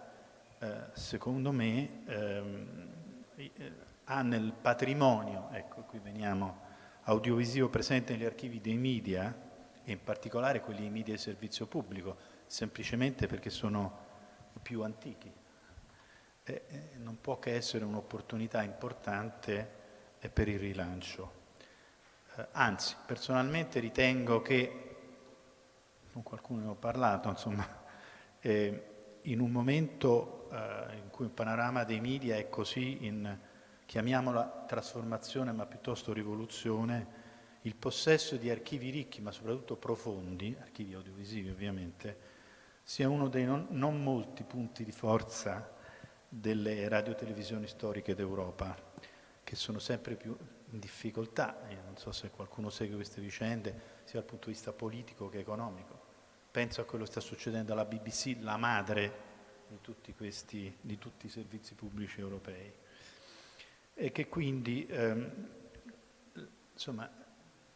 eh, secondo me ehm, eh, ha nel patrimonio, ecco qui veniamo, audiovisivo presente negli archivi dei media, e in particolare quelli dei media di servizio pubblico, semplicemente perché sono i più antichi. E, non può che essere un'opportunità importante per il rilancio. Eh, anzi, personalmente ritengo che, con qualcuno ne ho parlato, insomma, eh, in un momento eh, in cui il panorama dei media è così in, chiamiamola trasformazione ma piuttosto rivoluzione, il possesso di archivi ricchi ma soprattutto profondi, archivi audiovisivi ovviamente, sia uno dei non, non molti punti di forza delle radiotelevisioni storiche d'Europa, che sono sempre più in difficoltà, Io non so se qualcuno segue queste vicende, sia dal punto di vista politico che economico. Penso a quello che sta succedendo alla BBC, la madre di tutti, questi, di tutti i servizi pubblici europei. E che quindi, ehm,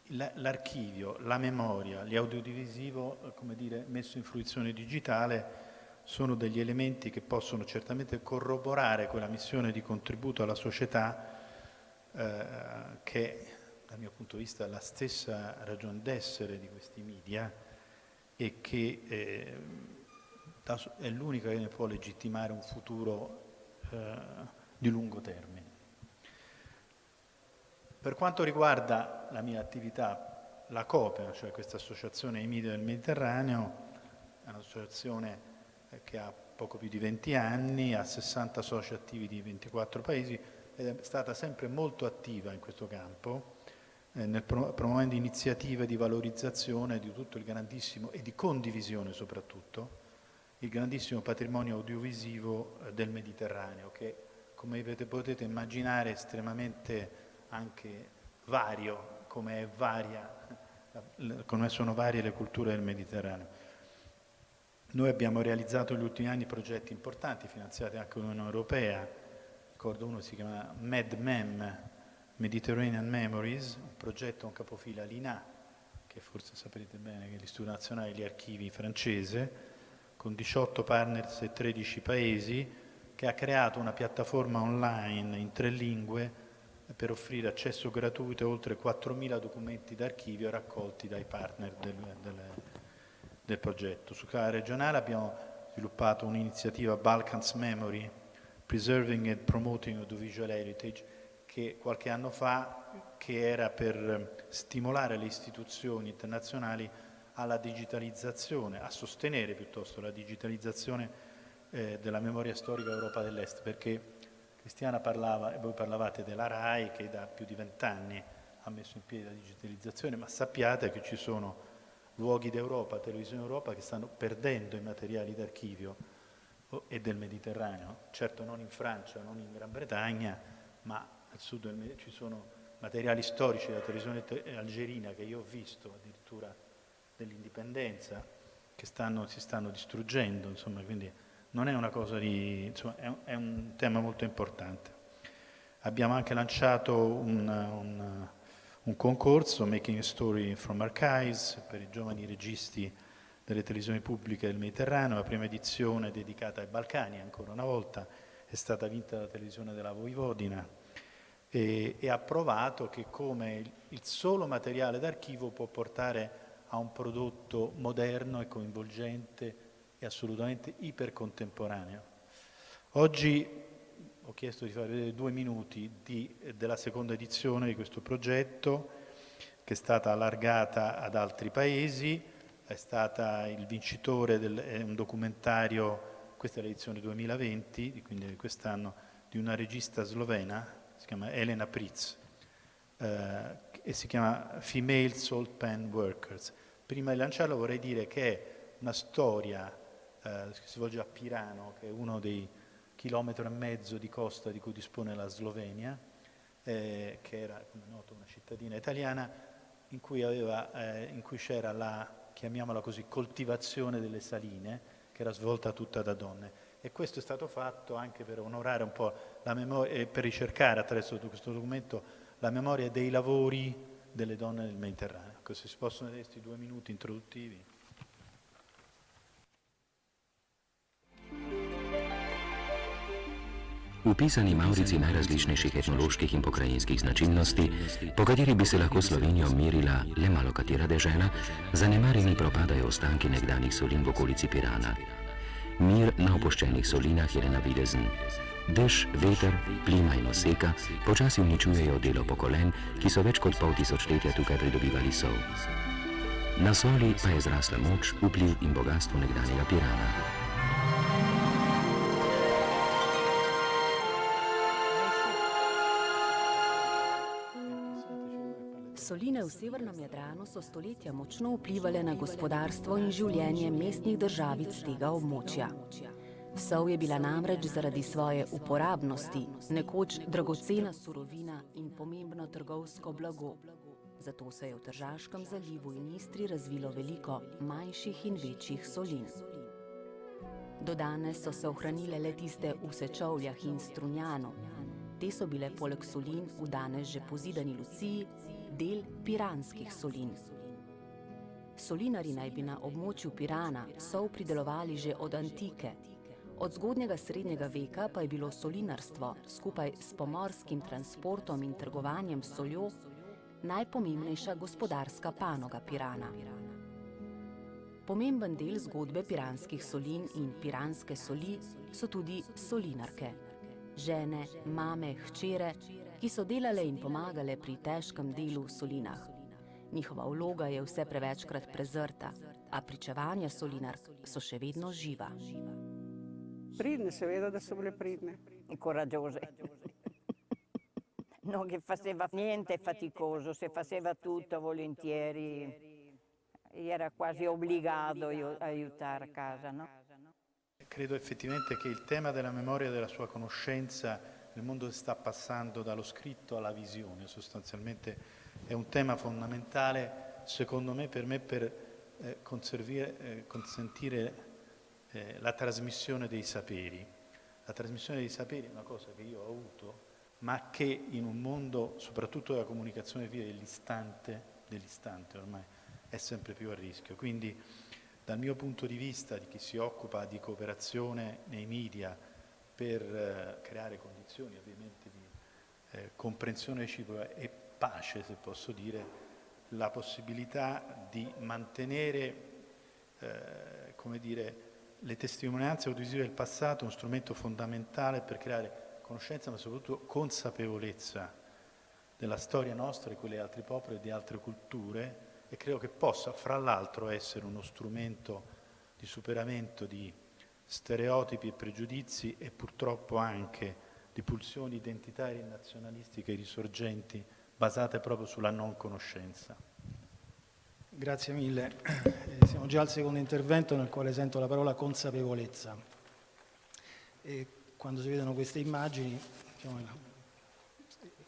l'archivio, la memoria, l'audiodivisivo, come dire, messo in fruizione digitale, sono degli elementi che possono certamente corroborare quella missione di contributo alla società eh, che dal mio punto di vista è la stessa ragione d'essere di questi media e che eh, è l'unica che ne può legittimare un futuro eh, di lungo termine. Per quanto riguarda la mia attività, la COPE, cioè questa associazione media del Mediterraneo, è un'associazione che ha poco più di 20 anni, ha 60 soci attivi di 24 paesi ed è stata sempre molto attiva in questo campo, eh, pro promuovendo iniziative di valorizzazione di tutto il grandissimo e di condivisione soprattutto, il grandissimo patrimonio audiovisivo eh, del Mediterraneo, che come potete immaginare è estremamente anche vario, come, varia, come sono varie le culture del Mediterraneo. Noi abbiamo realizzato negli ultimi anni progetti importanti, finanziati anche dall'Unione Europea, ricordo uno si chiama MedMem, Mediterranean Memories, un progetto, un capofila l'INA, che forse saprete bene che è l'Istituto Nazionale degli Archivi francese, con 18 partners e 13 paesi, che ha creato una piattaforma online in tre lingue per offrire accesso gratuito a oltre 4.000 documenti d'archivio raccolti dai partner del, del, del progetto. Su scala regionale abbiamo sviluppato un'iniziativa Balkans Memory, Preserving and Promoting Audiovisual Heritage, che qualche anno fa che era per stimolare le istituzioni internazionali alla digitalizzazione, a sostenere piuttosto la digitalizzazione eh, della memoria storica Europa dell'Est, perché Cristiana parlava, e voi parlavate della RAI che da più di vent'anni ha messo in piedi la digitalizzazione, ma sappiate che ci sono luoghi d'Europa, televisione Europa, che stanno perdendo i materiali d'archivio e del Mediterraneo, certo non in Francia, non in Gran Bretagna, ma al sud del Mediterraneo ci sono materiali storici della televisione algerina che io ho visto addirittura dell'indipendenza che stanno, si stanno distruggendo, insomma, quindi non è una cosa di, insomma, è è un tema molto importante. Abbiamo anche lanciato un, un, un, concorso, Making a Story from Archives, per i giovani registi delle televisioni pubbliche del Mediterraneo, la prima edizione dedicata ai Balcani, ancora una volta, è stata vinta dalla televisione della Voivodina e, e ha provato che come il, il solo materiale d'archivio può portare a un prodotto moderno e coinvolgente è assolutamente ipercontemporaneo. Oggi ho chiesto di fare vedere due minuti di, della seconda edizione di questo progetto che è stata allargata ad altri paesi, è stata il vincitore di un documentario, questa è l'edizione 2020, quindi di quest'anno, di una regista slovena, si chiama Elena Pritz, eh, e si chiama Female Salt Pan Workers. Prima di lanciarlo vorrei dire che è una storia eh, che si svolge a Pirano, che è uno dei chilometri e mezzo di costa di cui dispone la Slovenia, eh, che era, come noto, una cittadina italiana, in cui, eh, c'era la, chiamiamola così, coltivazione delle saline, che era svolta tutta da donne. E questo è stato fatto anche per onorare un po' la memoria e per ricercare attraverso questo documento la memoria dei lavori delle donne del Mediterraneo. Ecco, se si possono vedere questi due minuti introduttivi. Upisani Maurici najrazličnejših etnoloških in pokrajinskih značilnosti, po kateri bi se lahko Slovenijo merila le malo katera dežela, zanemarjeni propadajo ostanki nekdanjih solin v okolici Pirana. Mir na opuščenih solinah je le navidezen. Dež, veter, plima in oseka počasi uničujejo delo pokolen, ki so več kot pol tisočletja tukaj pridobivali sol. Na soli pa je zrasla moč, vpliv in bogatstvo nekdanjega Pirana. Soline v severnem Jadranu so stoletja močno vplivali na gospodarstvo in življenje mestnih državic tega območja. Sol je bila namreč zaradi svoje uporabnosti nekoč dragocena surovina in pomembno trgovsko blago. Zato se je v Tržaškem zalivu in Istri razvilo veliko manjših in večjih solin. Do danes so se ohranile le tiste v Sečovljah in Strunjanu. Te so bile poleg solin v danes že pozidani Luciji del piranskih solin. Solinari naj bi na območju Pirana sol pridelovali že od antike. Od zgodnjega srednjega veka pa je bilo solinarstvo skupaj s pomorskim transportom in trgovanjem soljo najpomembnejša gospodarska panoga Pirana. Pomemben del zgodbe piranskih solin in piranske soli so tudi solinarke. Žene, mame, hčere, ki so delale in pomagale pri težkem delu v solinah. Njihova vloga je vse prevečkrat prezrta, a pričevanja solinark so še vedno živa. Pridne, seveda, da so bile pridne. Coraggiose. non che faceva niente faticoso, se faceva tutto volentieri, era quasi obbligato a aiutare a casa. No? Credo effettivamente che il tema della memoria e della sua conoscenza nel mondo sta passando dallo scritto alla visione, sostanzialmente è un tema fondamentale, secondo me, per me per eh, eh, consentire eh, la trasmissione dei saperi. La trasmissione dei saperi è una cosa che io ho avuto, ma che in un mondo, soprattutto della comunicazione via dell'istante, dell'istante ormai, è sempre più a rischio. Quindi dal mio punto di vista, di chi si occupa di cooperazione nei media, per eh, creare condizioni ovviamente di eh, comprensione reciproca e pace, se posso dire, la possibilità di mantenere eh, come dire, le testimonianze audiovisive del passato uno strumento fondamentale per creare conoscenza ma soprattutto consapevolezza della storia nostra e quelle di altri popoli e di altre culture e credo che possa fra l'altro essere uno strumento di superamento di stereotipi e pregiudizi e purtroppo anche di pulsioni identitarie e nazionalistiche risorgenti basate proprio sulla non conoscenza. Grazie mille. Eh, siamo già al secondo intervento nel quale sento la parola consapevolezza. E quando si vedono queste immagini, diciamo, la,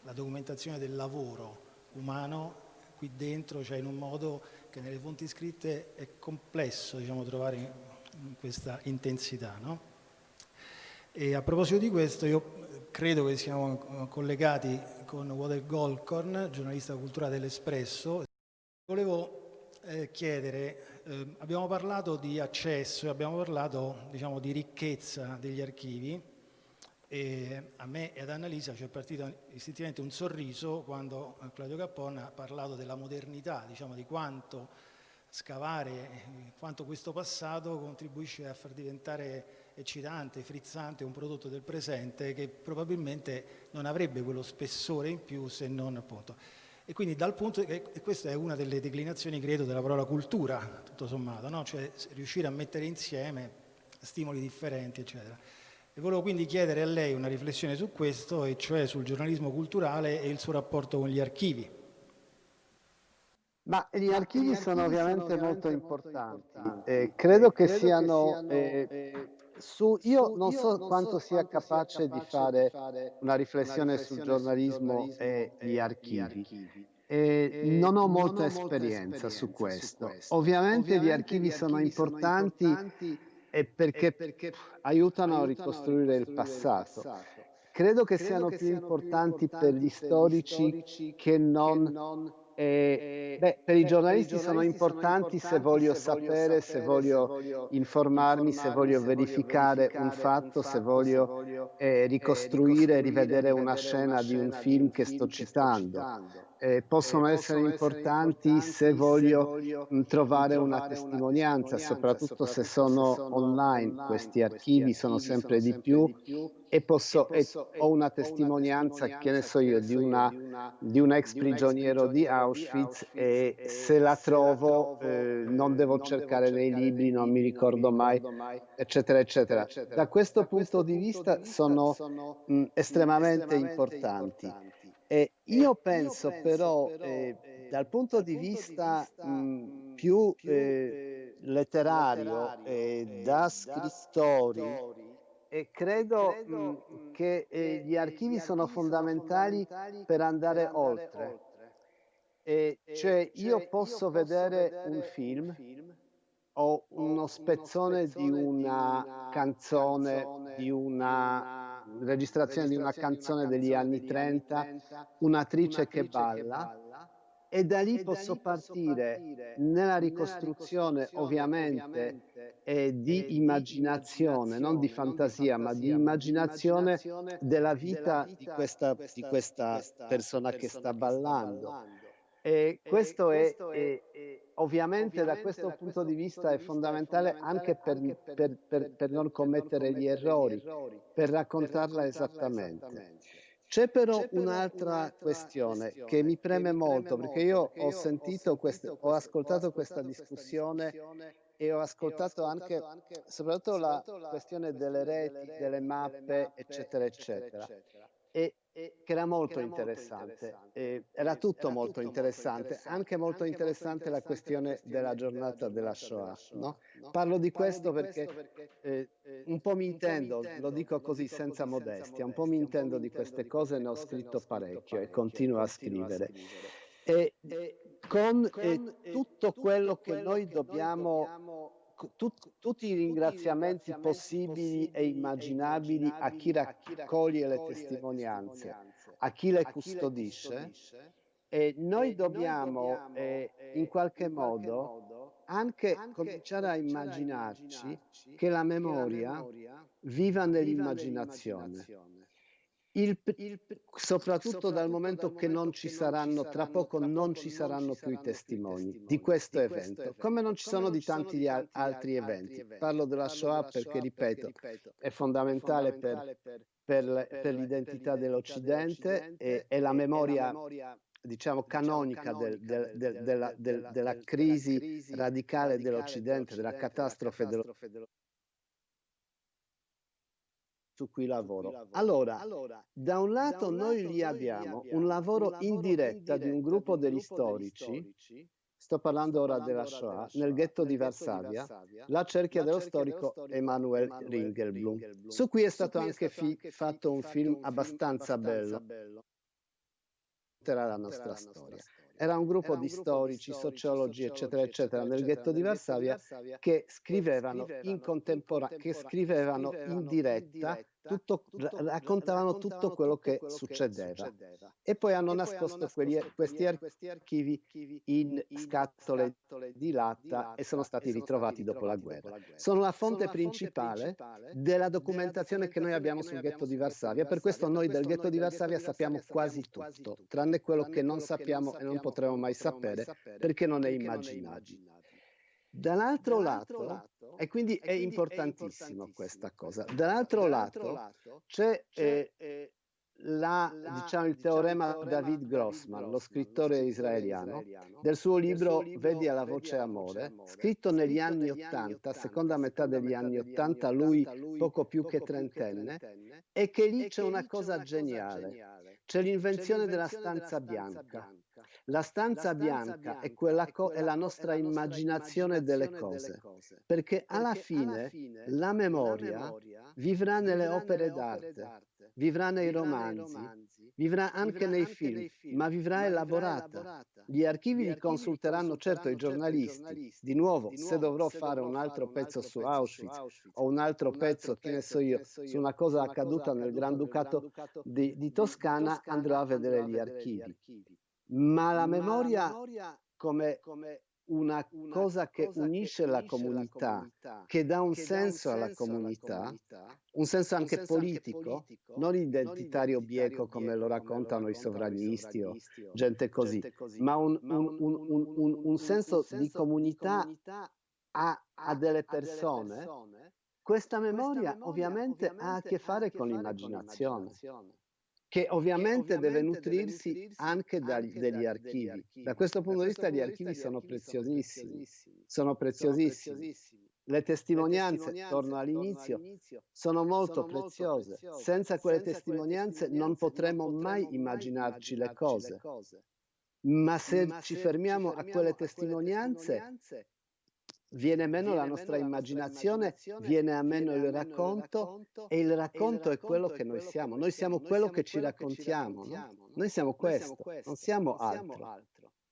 la documentazione del lavoro umano qui dentro, cioè in un modo che nelle fonti scritte è complesso diciamo, trovare questa intensità. No? E a proposito di questo, io credo che siamo collegati con Water Golcorn, giornalista culturale dell'Espresso. Volevo eh, chiedere, eh, abbiamo parlato di accesso e abbiamo parlato diciamo, di ricchezza degli archivi e a me e ad Annalisa ci è partito istintivamente un sorriso quando Claudio Cappone ha parlato della modernità, diciamo, di quanto scavare eh, quanto questo passato contribuisce a far diventare eccitante, frizzante un prodotto del presente che probabilmente non avrebbe quello spessore in più se non appunto. E quindi dal punto, e questa è una delle declinazioni credo della parola cultura, tutto sommato, no? cioè riuscire a mettere insieme stimoli differenti eccetera. E volevo quindi chiedere a lei una riflessione su questo, e cioè sul giornalismo culturale e il suo rapporto con gli archivi Ma gli archivi sono ovviamente molto importanti. Eh, credo che siano eh, su, io non so quanto sia capace di fare una riflessione sul giornalismo e gli archivi. E non ho molta esperienza su questo. Ovviamente gli archivi sono importanti perché aiutano a ricostruire il passato. Credo che siano più importanti per gli storici che non eh, beh, per i giornalisti sono importanti se voglio sapere, se voglio informarmi, se voglio verificare un fatto, se voglio eh, ricostruire, rivedere una scena di un film che sto citando. eh, possono essere importanti se voglio mh, trovare una testimonianza, soprattutto se sono online, questi archivi sono sempre di più e, posso, e ho una testimonianza, che ne so io, di, una, di un ex prigioniero di Auschwitz e se la trovo eh, non devo cercare nei libri, non mi ricordo mai, eccetera, eccetera. Da questo punto di vista sono mh, estremamente importanti. E io penso però, eh, dal punto di vista mh, più eh, letterario e da scrittori, e credo mh, che eh, gli archivi sono fondamentali per andare oltre. E cioè io posso vedere un film o uno spezzone di una canzone, di una registrazione di una canzone degli anni 30, un'attrice che balla e da lì posso partire nella ricostruzione ovviamente eh, di immaginazione, non di fantasia, ma di immaginazione della vita di questa, di questa persona che sta ballando. E questo è, è ovviamente da questo punto di vista è fondamentale anche per, per, per, per non commettere gli errori, per raccontarla esattamente. C'è però un'altra questione che mi preme molto perché io ho sentito, queste, ho ascoltato questa discussione e ho ascoltato anche soprattutto la questione delle reti, delle mappe, eccetera, eccetera. E che era molto interessante, eh, era tutto molto interessante, anche molto interessante la questione della giornata della Shoah. No? Parlo di questo perché eh, un po' mi intendo, lo dico così senza modestia, un po' mi intendo di queste cose, ne ho scritto parecchio e continuo a scrivere. E con eh, tutto quello che noi dobbiamo tut, tutti i ringraziamenti possibili e immaginabili a chi raccoglie le testimonianze, a chi le custodisce, e noi dobbiamo eh, in qualche modo anche cominciare a immaginarci che la memoria viva nell'immaginazione il, il, soprattutto dal momento che non ci saranno, tra poco non ci saranno più i testimoni di questo evento, come non ci sono di tanti altri eventi. Parlo della Shoah perché, ripeto, è fondamentale per, per, per l'identità dell'Occidente e, e la memoria diciamo canonica del, del, del, della, della crisi radicale dell'Occidente, della catastrofe dell'Occidente su cui lavoro. Allora, da un lato noi lì abbiamo un lavoro in diretta di un gruppo degli storici, sto parlando ora della Shoah, nel ghetto di Varsavia, la cerchia dello storico Emanuel Ringelblum, su cui è stato anche fatto un film abbastanza bello. Era la nostra storia era un gruppo di storici, sociologi, eccetera, eccetera, nel ghetto di Varsavia che scrivevano in contemporanea, che scrivevano in diretta tutto, raccontavano tutto quello che succedeva. E poi hanno nascosto questi archivi in scatole di latta e sono stati ritrovati dopo la guerra. Sono la fonte principale della documentazione che noi abbiamo sul ghetto di Varsavia. Per questo noi del ghetto di Varsavia sappiamo quasi tutto, tranne quello che non sappiamo e non potremo mai sapere perché non è immaginabile. Dall'altro lato, e quindi è importantissimo questa cosa, dall'altro lato c'è eh, eh, la, diciamo, il teorema David Grossman, lo scrittore israeliano, del suo libro Vedi alla voce amore, scritto negli anni Ottanta, seconda metà degli anni Ottanta, lui poco più che trentenne, e che lì c'è una cosa geniale. c'è l'invenzione della stanza bianca. La stanza bianca è, è, la nostra immaginazione delle cose, perché alla fine la memoria vivrà nelle opere d'arte, vivrà nei romanzi, vivrà anche nei film, ma vivrà elaborata. Gli archivi li consulteranno certo i giornalisti. Di nuovo, se dovrò fare un altro pezzo su Auschwitz o un altro pezzo, che ne so io, su una cosa accaduta nel Granducato di, di Toscana, andrò a vedere gli archivi. Ma la memoria come una cosa che unisce la comunità, che dà un senso alla comunità, un senso anche politico, non identitario bieco come lo raccontano i sovranisti o gente così, ma un, un, un, un senso di comunità a, a delle persone, questa memoria ovviamente ha a che fare con l'immaginazione che ovviamente deve nutrirsi anche dagli, degli archivi. Da questo punto di vista gli archivi sono preziosissimi, sono preziosissimi. Le testimonianze, torno all'inizio, sono molto preziose. Senza quelle testimonianze non potremo mai immaginarci le cose. Ma se ci fermiamo a quelle testimonianze, viene meno la nostra immaginazione, viene a meno il racconto e il racconto è quello che noi siamo. Noi siamo quello che ci raccontiamo. No? Noi siamo questo, non siamo altro.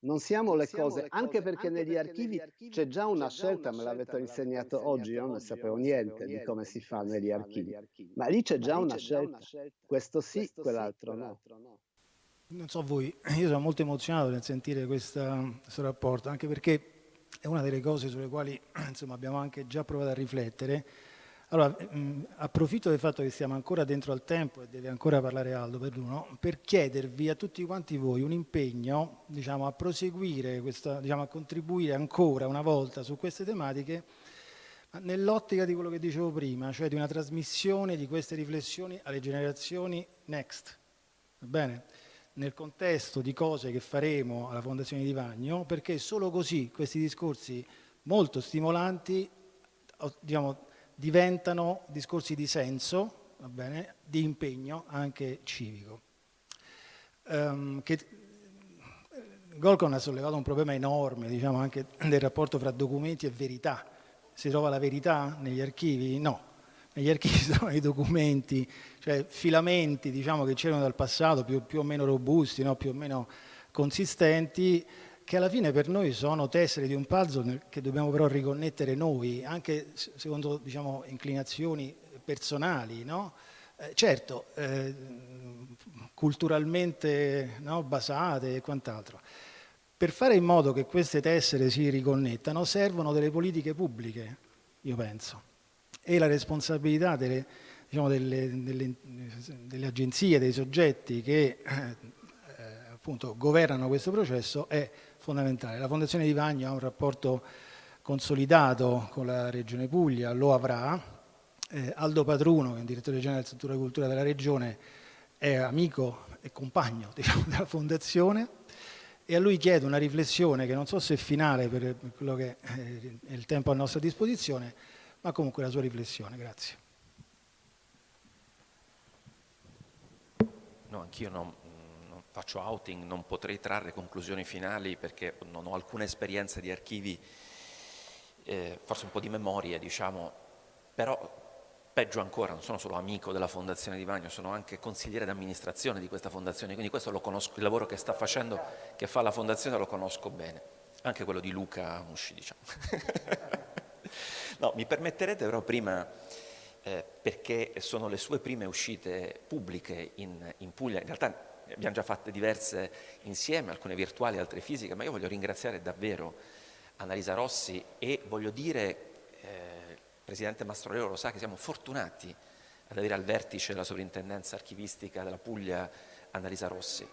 Non siamo le cose, anche perché negli archivi c'è già una scelta, me l'avete insegnato oggi, io non sapevo niente di come si fa negli archivi, ma lì c'è già una scelta, questo sì, quell'altro no. Non so voi, io sono molto emozionato nel sentire questa, questo rapporto, anche perché è una delle cose sulle quali insomma, abbiamo anche già provato a riflettere. Allora, mh, approfitto del fatto che siamo ancora dentro al tempo e deve ancora parlare Aldo per uno, per chiedervi a tutti quanti voi un impegno diciamo, a proseguire, questa, diciamo, a contribuire ancora una volta su queste tematiche nell'ottica di quello che dicevo prima, cioè di una trasmissione di queste riflessioni alle generazioni next. Va bene? Nel contesto di cose che faremo alla Fondazione di Vagno, perché solo così questi discorsi molto stimolanti diciamo, diventano discorsi di senso, bene, di impegno anche civico. Um, che, Golcon ha sollevato un problema enorme diciamo, anche del rapporto fra documenti e verità. Si trova la verità negli archivi? No, negli archivi sono i documenti, cioè filamenti diciamo, che c'erano dal passato più, più, o meno robusti, no? più o meno consistenti, che alla fine per noi sono tessere di un puzzle che dobbiamo però riconnettere noi, anche secondo diciamo, inclinazioni personali. No? Eh, certo, eh, culturalmente no? basate e quant'altro. Per fare in modo che queste tessere si riconnettano servono delle politiche pubbliche, io penso e la responsabilità delle, diciamo, delle, delle, delle, agenzie, dei soggetti che eh, appunto governano questo processo è fondamentale. La Fondazione di Vagno ha un rapporto consolidato con la Regione Puglia, lo avrà. Eh, Aldo Patruno, che è il direttore generale del settore cultura della Regione, è amico e compagno diciamo, della Fondazione e a lui chiedo una riflessione che non so se è finale per quello che è il tempo a nostra disposizione, ma comunque la sua riflessione. Grazie. No, anch'io non, non, faccio outing, non potrei trarre conclusioni finali perché non ho alcuna esperienza di archivi, eh, forse un po' di memoria, diciamo, però peggio ancora, non sono solo amico della Fondazione di Vagno, sono anche consigliere d'amministrazione di questa fondazione, quindi questo lo conosco, il lavoro che sta facendo, che fa la fondazione lo conosco bene, anche quello di Luca Musci, diciamo. No, mi permetterete però prima, eh, perché sono le sue prime uscite pubbliche in, in Puglia, in realtà ne abbiamo già fatte diverse insieme, alcune virtuali, altre fisiche, ma io voglio ringraziare davvero Annalisa Rossi e voglio dire, eh, Presidente Mastrolero lo sa che siamo fortunati ad avere al vertice della sovrintendenza archivistica della Puglia Annalisa Rossi.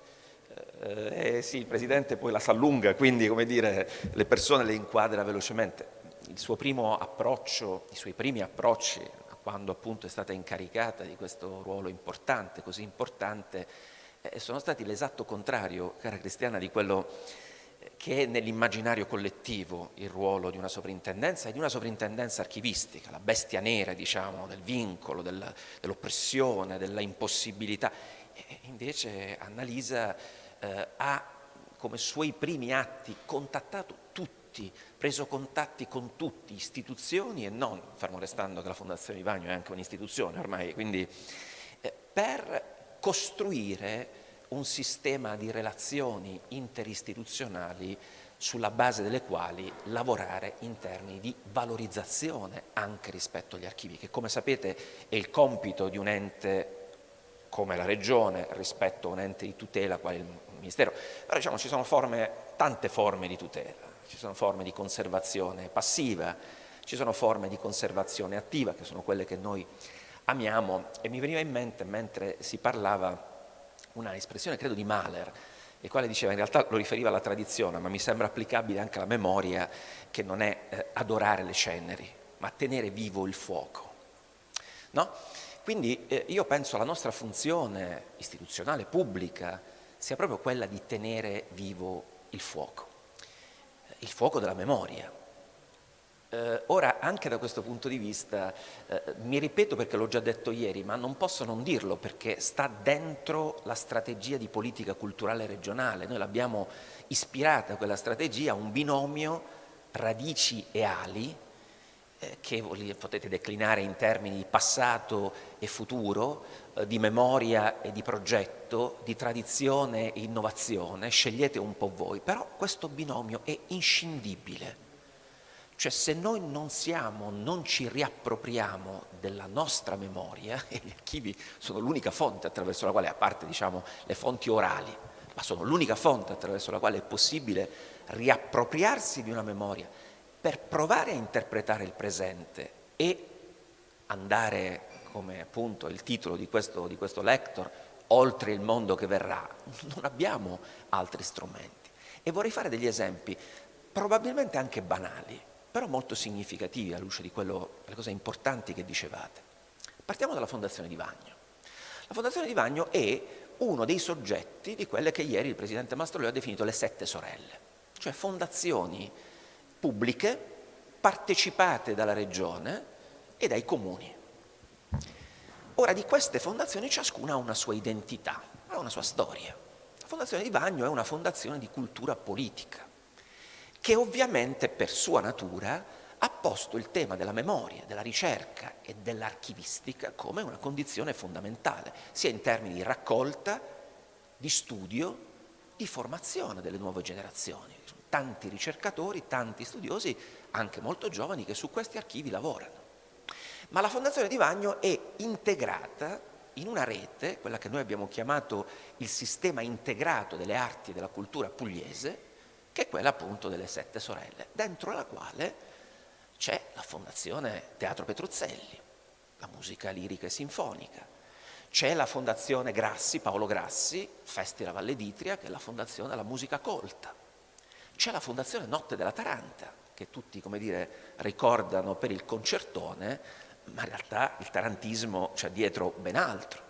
Eh, eh, sì, il Presidente poi la sa lunga, quindi come dire, le persone le inquadra velocemente il suo primo approccio, i suoi primi approcci, quando appunto è stata incaricata di questo ruolo importante, così importante, eh, sono stati l'esatto contrario, cara Cristiana, di quello eh, che è nell'immaginario collettivo il ruolo di una sovrintendenza e di una sovrintendenza archivistica, la bestia nera, diciamo, del vincolo, del, dell'oppressione, della impossibilità. E invece Annalisa eh, ha come suoi primi atti contattato tutti, preso contatti con tutti, istituzioni e non, fermo restando che la Fondazione Ivagno è anche un'istituzione ormai, quindi eh, per costruire un sistema di relazioni interistituzionali sulla base delle quali lavorare in termini di valorizzazione anche rispetto agli archivi, che come sapete è il compito di un ente come la Regione rispetto a un ente di tutela quale il Ministero. Però diciamo ci sono forme, tante forme di tutela, ci sono forme di conservazione passiva, ci sono forme di conservazione attiva, che sono quelle che noi amiamo, e mi veniva in mente, mentre si parlava, una espressione credo di Mahler, il quale diceva in realtà lo riferiva alla tradizione, ma mi sembra applicabile anche alla memoria, che non è eh, adorare le ceneri, ma tenere vivo il fuoco. No? Quindi eh, io penso la nostra funzione istituzionale, pubblica, sia proprio quella di tenere vivo il fuoco, il fuoco della memoria, eh, ora, anche da questo punto di vista, eh, mi ripeto perché l'ho già detto ieri, ma non posso non dirlo perché sta dentro la strategia di politica culturale regionale. Noi l'abbiamo ispirata quella strategia a un binomio radici e ali eh, che potete declinare in termini di passato e futuro, eh, di memoria e di progetto, di tradizione e innovazione, scegliete un po' voi, però questo binomio è inscindibile. Cioè se noi non siamo, non ci riappropriamo della nostra memoria, e gli archivi sono l'unica fonte attraverso la quale, a parte diciamo, le fonti orali, ma sono l'unica fonte attraverso la quale è possibile riappropriarsi di una memoria per provare a interpretare il presente e andare, come appunto il titolo di questo, di questo lector, oltre il mondo che verrà. Non abbiamo altri strumenti. E vorrei fare degli esempi, probabilmente anche banali, però molto significativi alla luce di quello, delle cose importanti che dicevate. Partiamo dalla Fondazione di Vagno. La Fondazione di Vagno è uno dei soggetti di quelle che ieri il Presidente Mastrolio ha definito le sette sorelle, cioè fondazioni pubbliche partecipate dalla Regione e dai comuni. Ora di queste fondazioni ciascuna ha una sua identità, ha una sua storia. La Fondazione di Vagno è una fondazione di cultura politica, che ovviamente per sua natura ha posto il tema della memoria, della ricerca e dell'archivistica come una condizione fondamentale, sia in termini di raccolta, di studio, di formazione delle nuove generazioni. Tanti ricercatori, tanti studiosi, anche molto giovani, che su questi archivi lavorano. Ma la Fondazione di Vagno è integrata in una rete, quella che noi abbiamo chiamato il sistema integrato delle arti e della cultura pugliese, che è quella appunto delle sette sorelle, dentro la quale c'è la Fondazione Teatro Petruzzelli, la musica lirica e sinfonica, c'è la Fondazione Grassi, Paolo Grassi, Festival Valle d'Itria, che è la Fondazione della musica colta, c'è la Fondazione Notte della Taranta, che tutti, dire, ricordano per il concertone, ma in realtà il tarantismo c'è dietro ben altro.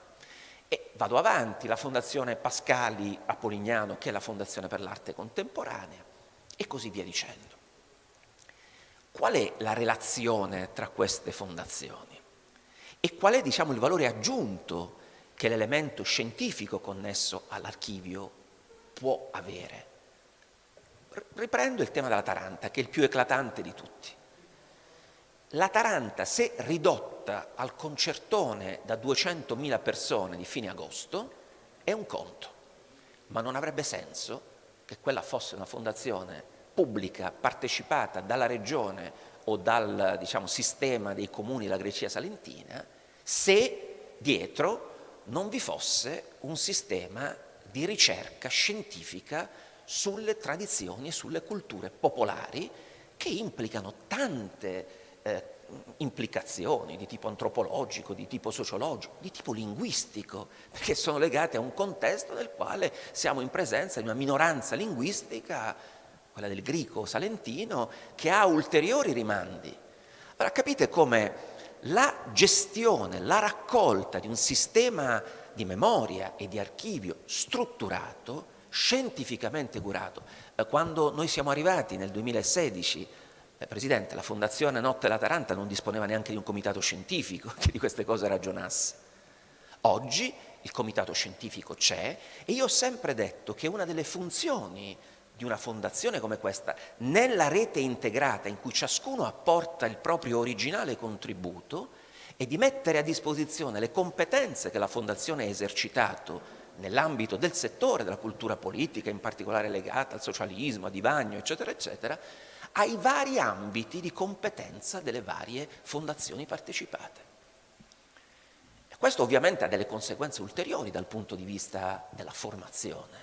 E vado avanti, la Fondazione Pascali Polignano, che è la Fondazione per l'Arte Contemporanea, e così via dicendo. Qual è la relazione tra queste fondazioni? E qual è, diciamo, il valore aggiunto che l'elemento scientifico connesso all'archivio può avere? Riprendo il tema della Taranta, che è il più eclatante di tutti. La Taranta, se ridotta al concertone da 200.000 persone di fine agosto, è un conto, ma non avrebbe senso che quella fosse una fondazione pubblica partecipata dalla regione o dal diciamo, sistema dei comuni della Grecia salentina se dietro non vi fosse un sistema di ricerca scientifica sulle tradizioni e sulle culture popolari che implicano tante eh, implicazioni di tipo antropologico, di tipo sociologico, di tipo linguistico, perché sono legate a un contesto nel quale siamo in presenza di una minoranza linguistica, quella del greco salentino, che ha ulteriori rimandi. Allora capite come la gestione, la raccolta di un sistema di memoria e di archivio strutturato, scientificamente curato, eh, quando noi siamo arrivati nel 2016 eh, Presidente, la Fondazione Notte la Taranta non disponeva neanche di un comitato scientifico che di queste cose ragionasse. Oggi il comitato scientifico c'è e io ho sempre detto che una delle funzioni di una fondazione come questa, nella rete integrata in cui ciascuno apporta il proprio originale contributo, è di mettere a disposizione le competenze che la fondazione ha esercitato nell'ambito del settore della cultura politica, in particolare legata al socialismo, a Divagno, eccetera, eccetera, ai vari ambiti di competenza delle varie fondazioni partecipate. Questo ovviamente ha delle conseguenze ulteriori dal punto di vista della formazione,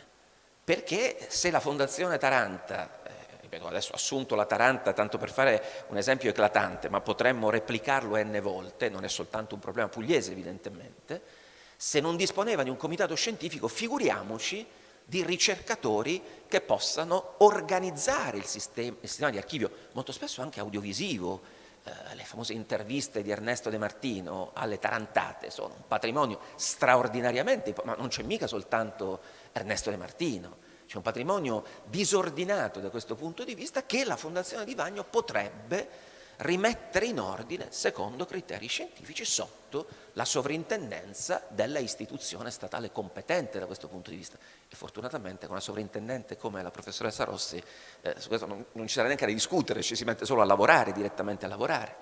perché se la Fondazione Taranta, eh, adesso ho assunto la Taranta tanto per fare un esempio eclatante, ma potremmo replicarlo n volte, non è soltanto un problema pugliese evidentemente, se non disponeva di un comitato scientifico, figuriamoci di ricercatori che possano organizzare il sistema, il sistema di archivio, molto spesso anche audiovisivo, eh, le famose interviste di Ernesto De Martino alle tarantate sono un patrimonio straordinariamente, ma non c'è mica soltanto Ernesto De Martino, c'è un patrimonio disordinato da questo punto di vista che la Fondazione di Vagno potrebbe rimettere in ordine secondo criteri scientifici sotto la sovrintendenza della istituzione statale competente da questo punto di vista. E fortunatamente con una sovrintendente come la professoressa Rossi eh, su questo non, non ci sarà neanche da discutere, ci si mette solo a lavorare, direttamente a lavorare.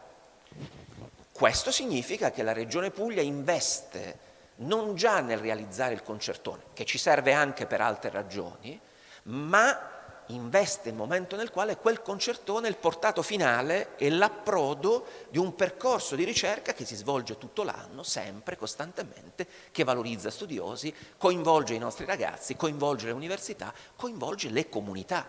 Questo significa che la Regione Puglia investe non già nel realizzare il concertone, che ci serve anche per altre ragioni, ma investe il momento nel quale quel concertone è il portato finale e l'approdo di un percorso di ricerca che si svolge tutto l'anno, sempre, costantemente, che valorizza studiosi, coinvolge i nostri ragazzi, coinvolge le università, coinvolge le comunità.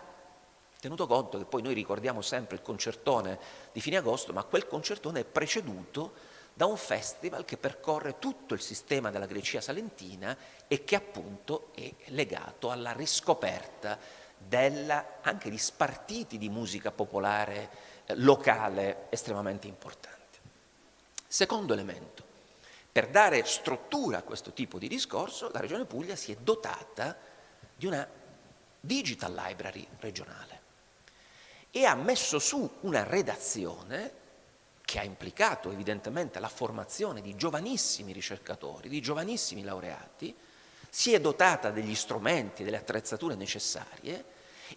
Tenuto conto che poi noi ricordiamo sempre il concertone di fine agosto, ma quel concertone è preceduto da un festival che percorre tutto il sistema della Grecia salentina e che appunto è legato alla riscoperta della, anche di spartiti di musica popolare eh, locale estremamente importanti. Secondo elemento, per dare struttura a questo tipo di discorso, la Regione Puglia si è dotata di una digital library regionale e ha messo su una redazione che ha implicato evidentemente la formazione di giovanissimi ricercatori, di giovanissimi laureati, si è dotata degli strumenti, delle attrezzature necessarie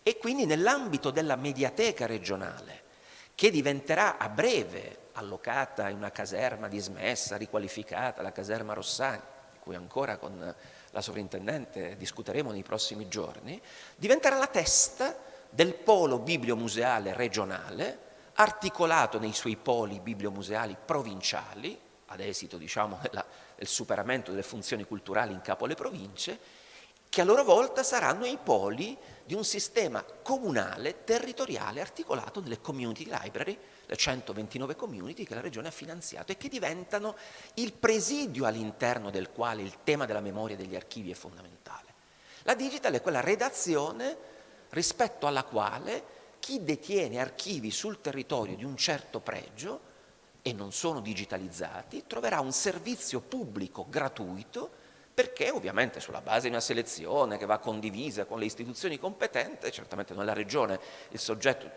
e quindi nell'ambito della mediateca regionale, che diventerà a breve allocata in una caserma dismessa, riqualificata, la caserma Rossani, di cui ancora con la sovrintendente discuteremo nei prossimi giorni, diventerà la testa del polo bibliomuseale regionale, articolato nei suoi poli bibliomuseali provinciali, ad esito diciamo, della, del superamento delle funzioni culturali in capo alle province, che a loro volta saranno i poli di un sistema comunale, territoriale, articolato nelle community library, le 129 community che la Regione ha finanziato e che diventano il presidio all'interno del quale il tema della memoria degli archivi è fondamentale. La digital è quella redazione rispetto alla quale chi detiene archivi sul territorio di un certo pregio e non sono digitalizzati troverà un servizio pubblico gratuito perché ovviamente sulla base di una selezione che va condivisa con le istituzioni competenti, certamente non è la Regione il soggetto,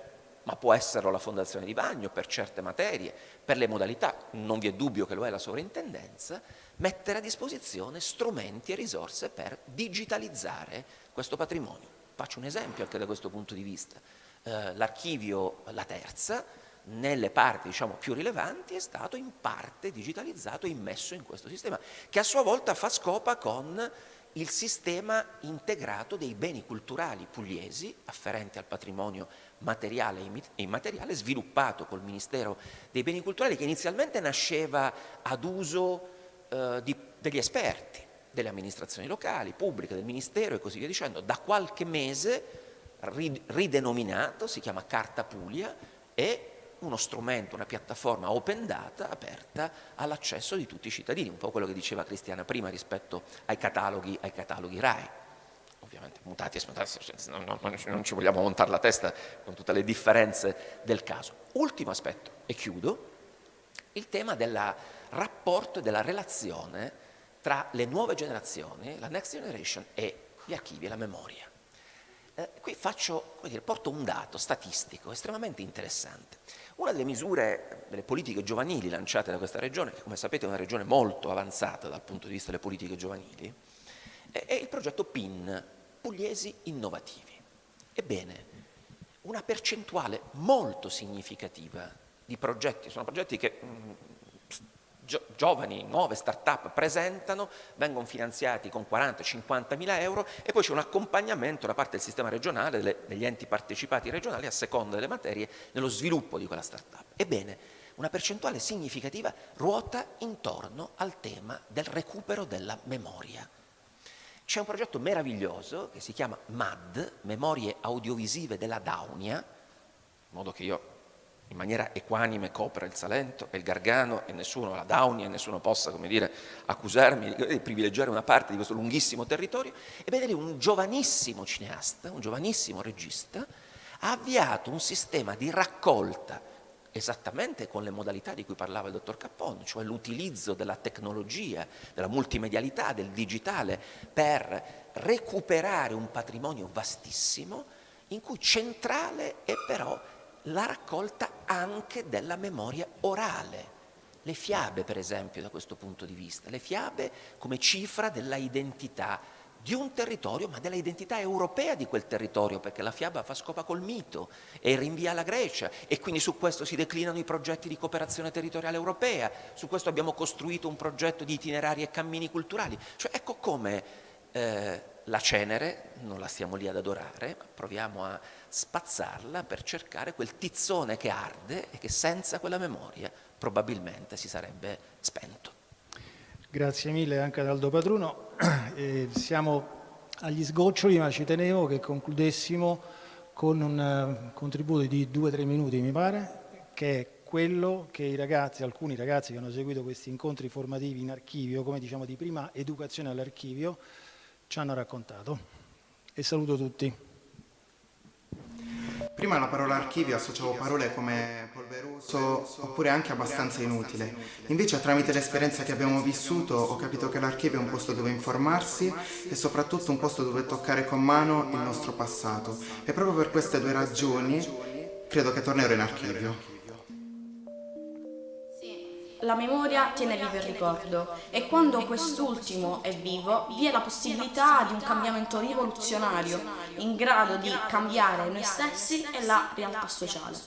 ma può esserlo la Fondazione di Bagno per certe materie, per le modalità, non vi è dubbio che lo è la sovrintendenza, mettere a disposizione strumenti e risorse per digitalizzare questo patrimonio. Faccio un esempio anche da questo punto di vista. Eh, L'archivio La Terza nelle parti diciamo, più rilevanti è stato in parte digitalizzato e immesso in questo sistema, che a sua volta fa scopa con il sistema integrato dei beni culturali pugliesi afferenti al patrimonio materiale e immateriale sviluppato col Ministero dei Beni Culturali che inizialmente nasceva ad uso eh, di, degli esperti, delle amministrazioni locali, pubbliche, del Ministero e così via dicendo. Da qualche mese ridenominato, si chiama Carta Puglia e uno strumento, una piattaforma open data aperta all'accesso di tutti i cittadini, un po' quello che diceva Cristiana prima rispetto ai cataloghi, ai cataloghi RAI. Ovviamente mutati e non, non, non ci vogliamo montare la testa con tutte le differenze del caso. Ultimo aspetto, e chiudo, il tema del rapporto e della relazione tra le nuove generazioni, la next generation e gli archivi e la memoria. Eh, qui faccio, dire, porto un dato statistico estremamente interessante. Una delle misure, delle politiche giovanili lanciate da questa regione, che come sapete è una regione molto avanzata dal punto di vista delle politiche giovanili, è, il progetto PIN, Pugliesi Innovativi. Ebbene, una percentuale molto significativa di progetti, sono progetti che mh, giovani, nuove start-up presentano, vengono finanziati con 40-50 mila euro e poi c'è un accompagnamento da parte del sistema regionale, delle, degli enti partecipati regionali a seconda delle materie nello sviluppo di quella start-up. Ebbene, una percentuale significativa ruota intorno al tema del recupero della memoria. C'è un progetto meraviglioso che si chiama MAD, Memorie Audiovisive della Daunia, in modo che io in maniera equanime copra il Salento e il Gargano e nessuno, la Daunia, nessuno possa, dire, accusarmi di privilegiare una parte di questo lunghissimo territorio, e vedere un giovanissimo cineasta, un giovanissimo regista, ha avviato un sistema di raccolta esattamente con le modalità di cui parlava il dottor Cappon, cioè l'utilizzo della tecnologia, della multimedialità, del digitale per recuperare un patrimonio vastissimo in cui centrale è però la raccolta anche della memoria orale. Le fiabe, per esempio, da questo punto di vista, le fiabe come cifra della identità di un territorio, ma della identità europea di quel territorio, perché la fiaba fa scopa col mito e rinvia alla Grecia e quindi su questo si declinano i progetti di cooperazione territoriale europea, su questo abbiamo costruito un progetto di itinerari e cammini culturali. Cioè ecco come eh, la cenere, non la stiamo lì ad adorare, ma proviamo a spazzarla per cercare quel tizzone che arde e che senza quella memoria probabilmente si sarebbe spento. Grazie mille anche ad Aldo Padruno. Eh, siamo agli sgoccioli, ma ci tenevo che concludessimo con un uh, contributo di due o tre minuti, mi pare, che è quello che i ragazzi, alcuni ragazzi che hanno seguito questi incontri formativi in archivio, come diciamo di prima educazione all'archivio, ci hanno raccontato. E saluto tutti. Prima alla parola archivio associavo parole come polveroso oppure anche abbastanza inutile. Invece tramite l'esperienza che abbiamo vissuto ho capito che l'archivio è un posto dove informarsi e soprattutto un posto dove toccare con mano il nostro passato. E proprio per queste due ragioni credo che tornerò in archivio. La memoria tiene vivo il ricordo e quando quest'ultimo è vivo vi è la possibilità di un cambiamento rivoluzionario in grado di cambiare noi stessi e la realtà sociale.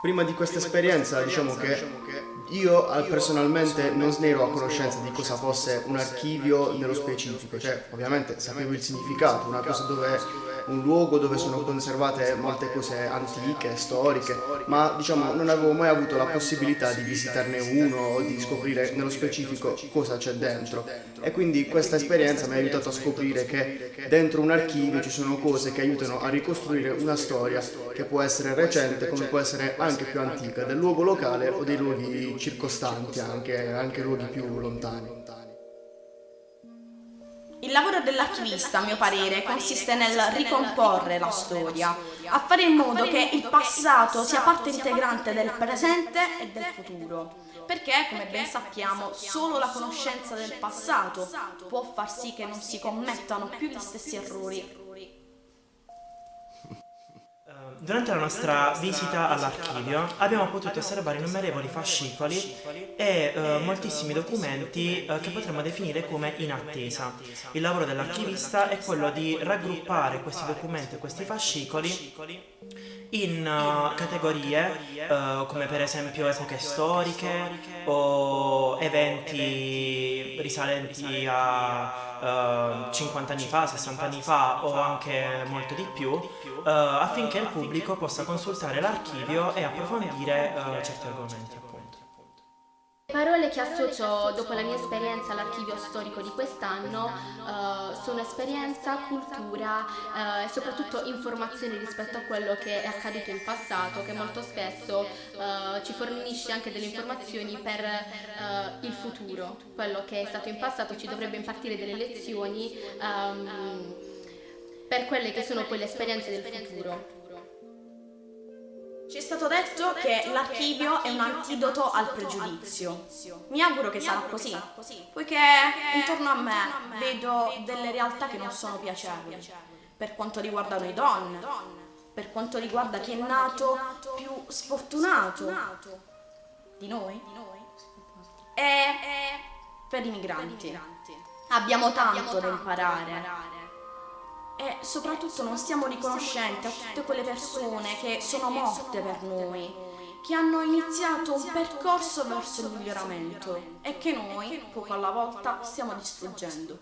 Prima di questa esperienza diciamo che io personalmente non ero a conoscenza di cosa fosse un archivio nello specifico, cioè ovviamente sapevo il significato, una cosa dove un luogo dove sono conservate molte cose antiche, storiche, ma diciamo non avevo mai avuto la possibilità di visitarne uno o di scoprire nello specifico cosa c'è dentro. E quindi questa esperienza mi ha aiutato a scoprire che dentro un archivio ci sono cose che aiutano a ricostruire una storia che può essere recente come può essere anche più antica, del luogo locale o dei luoghi circostanti, anche, anche luoghi più lontani. Il lavoro dell'archivista, a mio parere, consiste nel ricomporre la storia, a fare in modo che il passato sia parte integrante del presente e del futuro. Perché, come ben sappiamo, solo la conoscenza del passato può far sì che non si commettano più gli stessi errori. Durante la nostra visita all'archivio abbiamo potuto osservare innumerevoli fascicoli e eh, moltissimi documenti eh, che potremmo definire come in attesa. Il lavoro dell'archivista è quello di raggruppare questi documenti e questi fascicoli in uh, categorie uh, come per esempio epoche storiche o eventi risalenti a uh, eh, 50 anni fa, 60 anni fa o anche molto di più, affinché il pubblico possa consultare l'archivio e approfondire certi argomenti. Le parole che associo dopo la mia esperienza all'archivio storico di quest'anno uh, sono esperienza, cultura uh, e soprattutto informazioni rispetto a quello che è accaduto in passato che molto spesso uh, ci fornisce anche delle informazioni per il futuro. Quello che è stato in passato ci dovrebbe impartire delle lezioni um, per quelle che sono poi le esperienze del futuro. Ci è stato detto che l'archivio è un antidoto al pregiudizio. Mi auguro che sarà così, poiché intorno a me vedo delle realtà che non sono piacevoli, per quanto riguarda noi donne, per quanto riguarda chi è nato più sfortunato di noi e per i migranti. Abbiamo tanto da imparare e soprattutto non siamo riconoscenti a tutte quelle persone che sono morte per noi, che hanno iniziato un percorso verso il miglioramento e che noi, poco alla volta, stiamo distruggendo.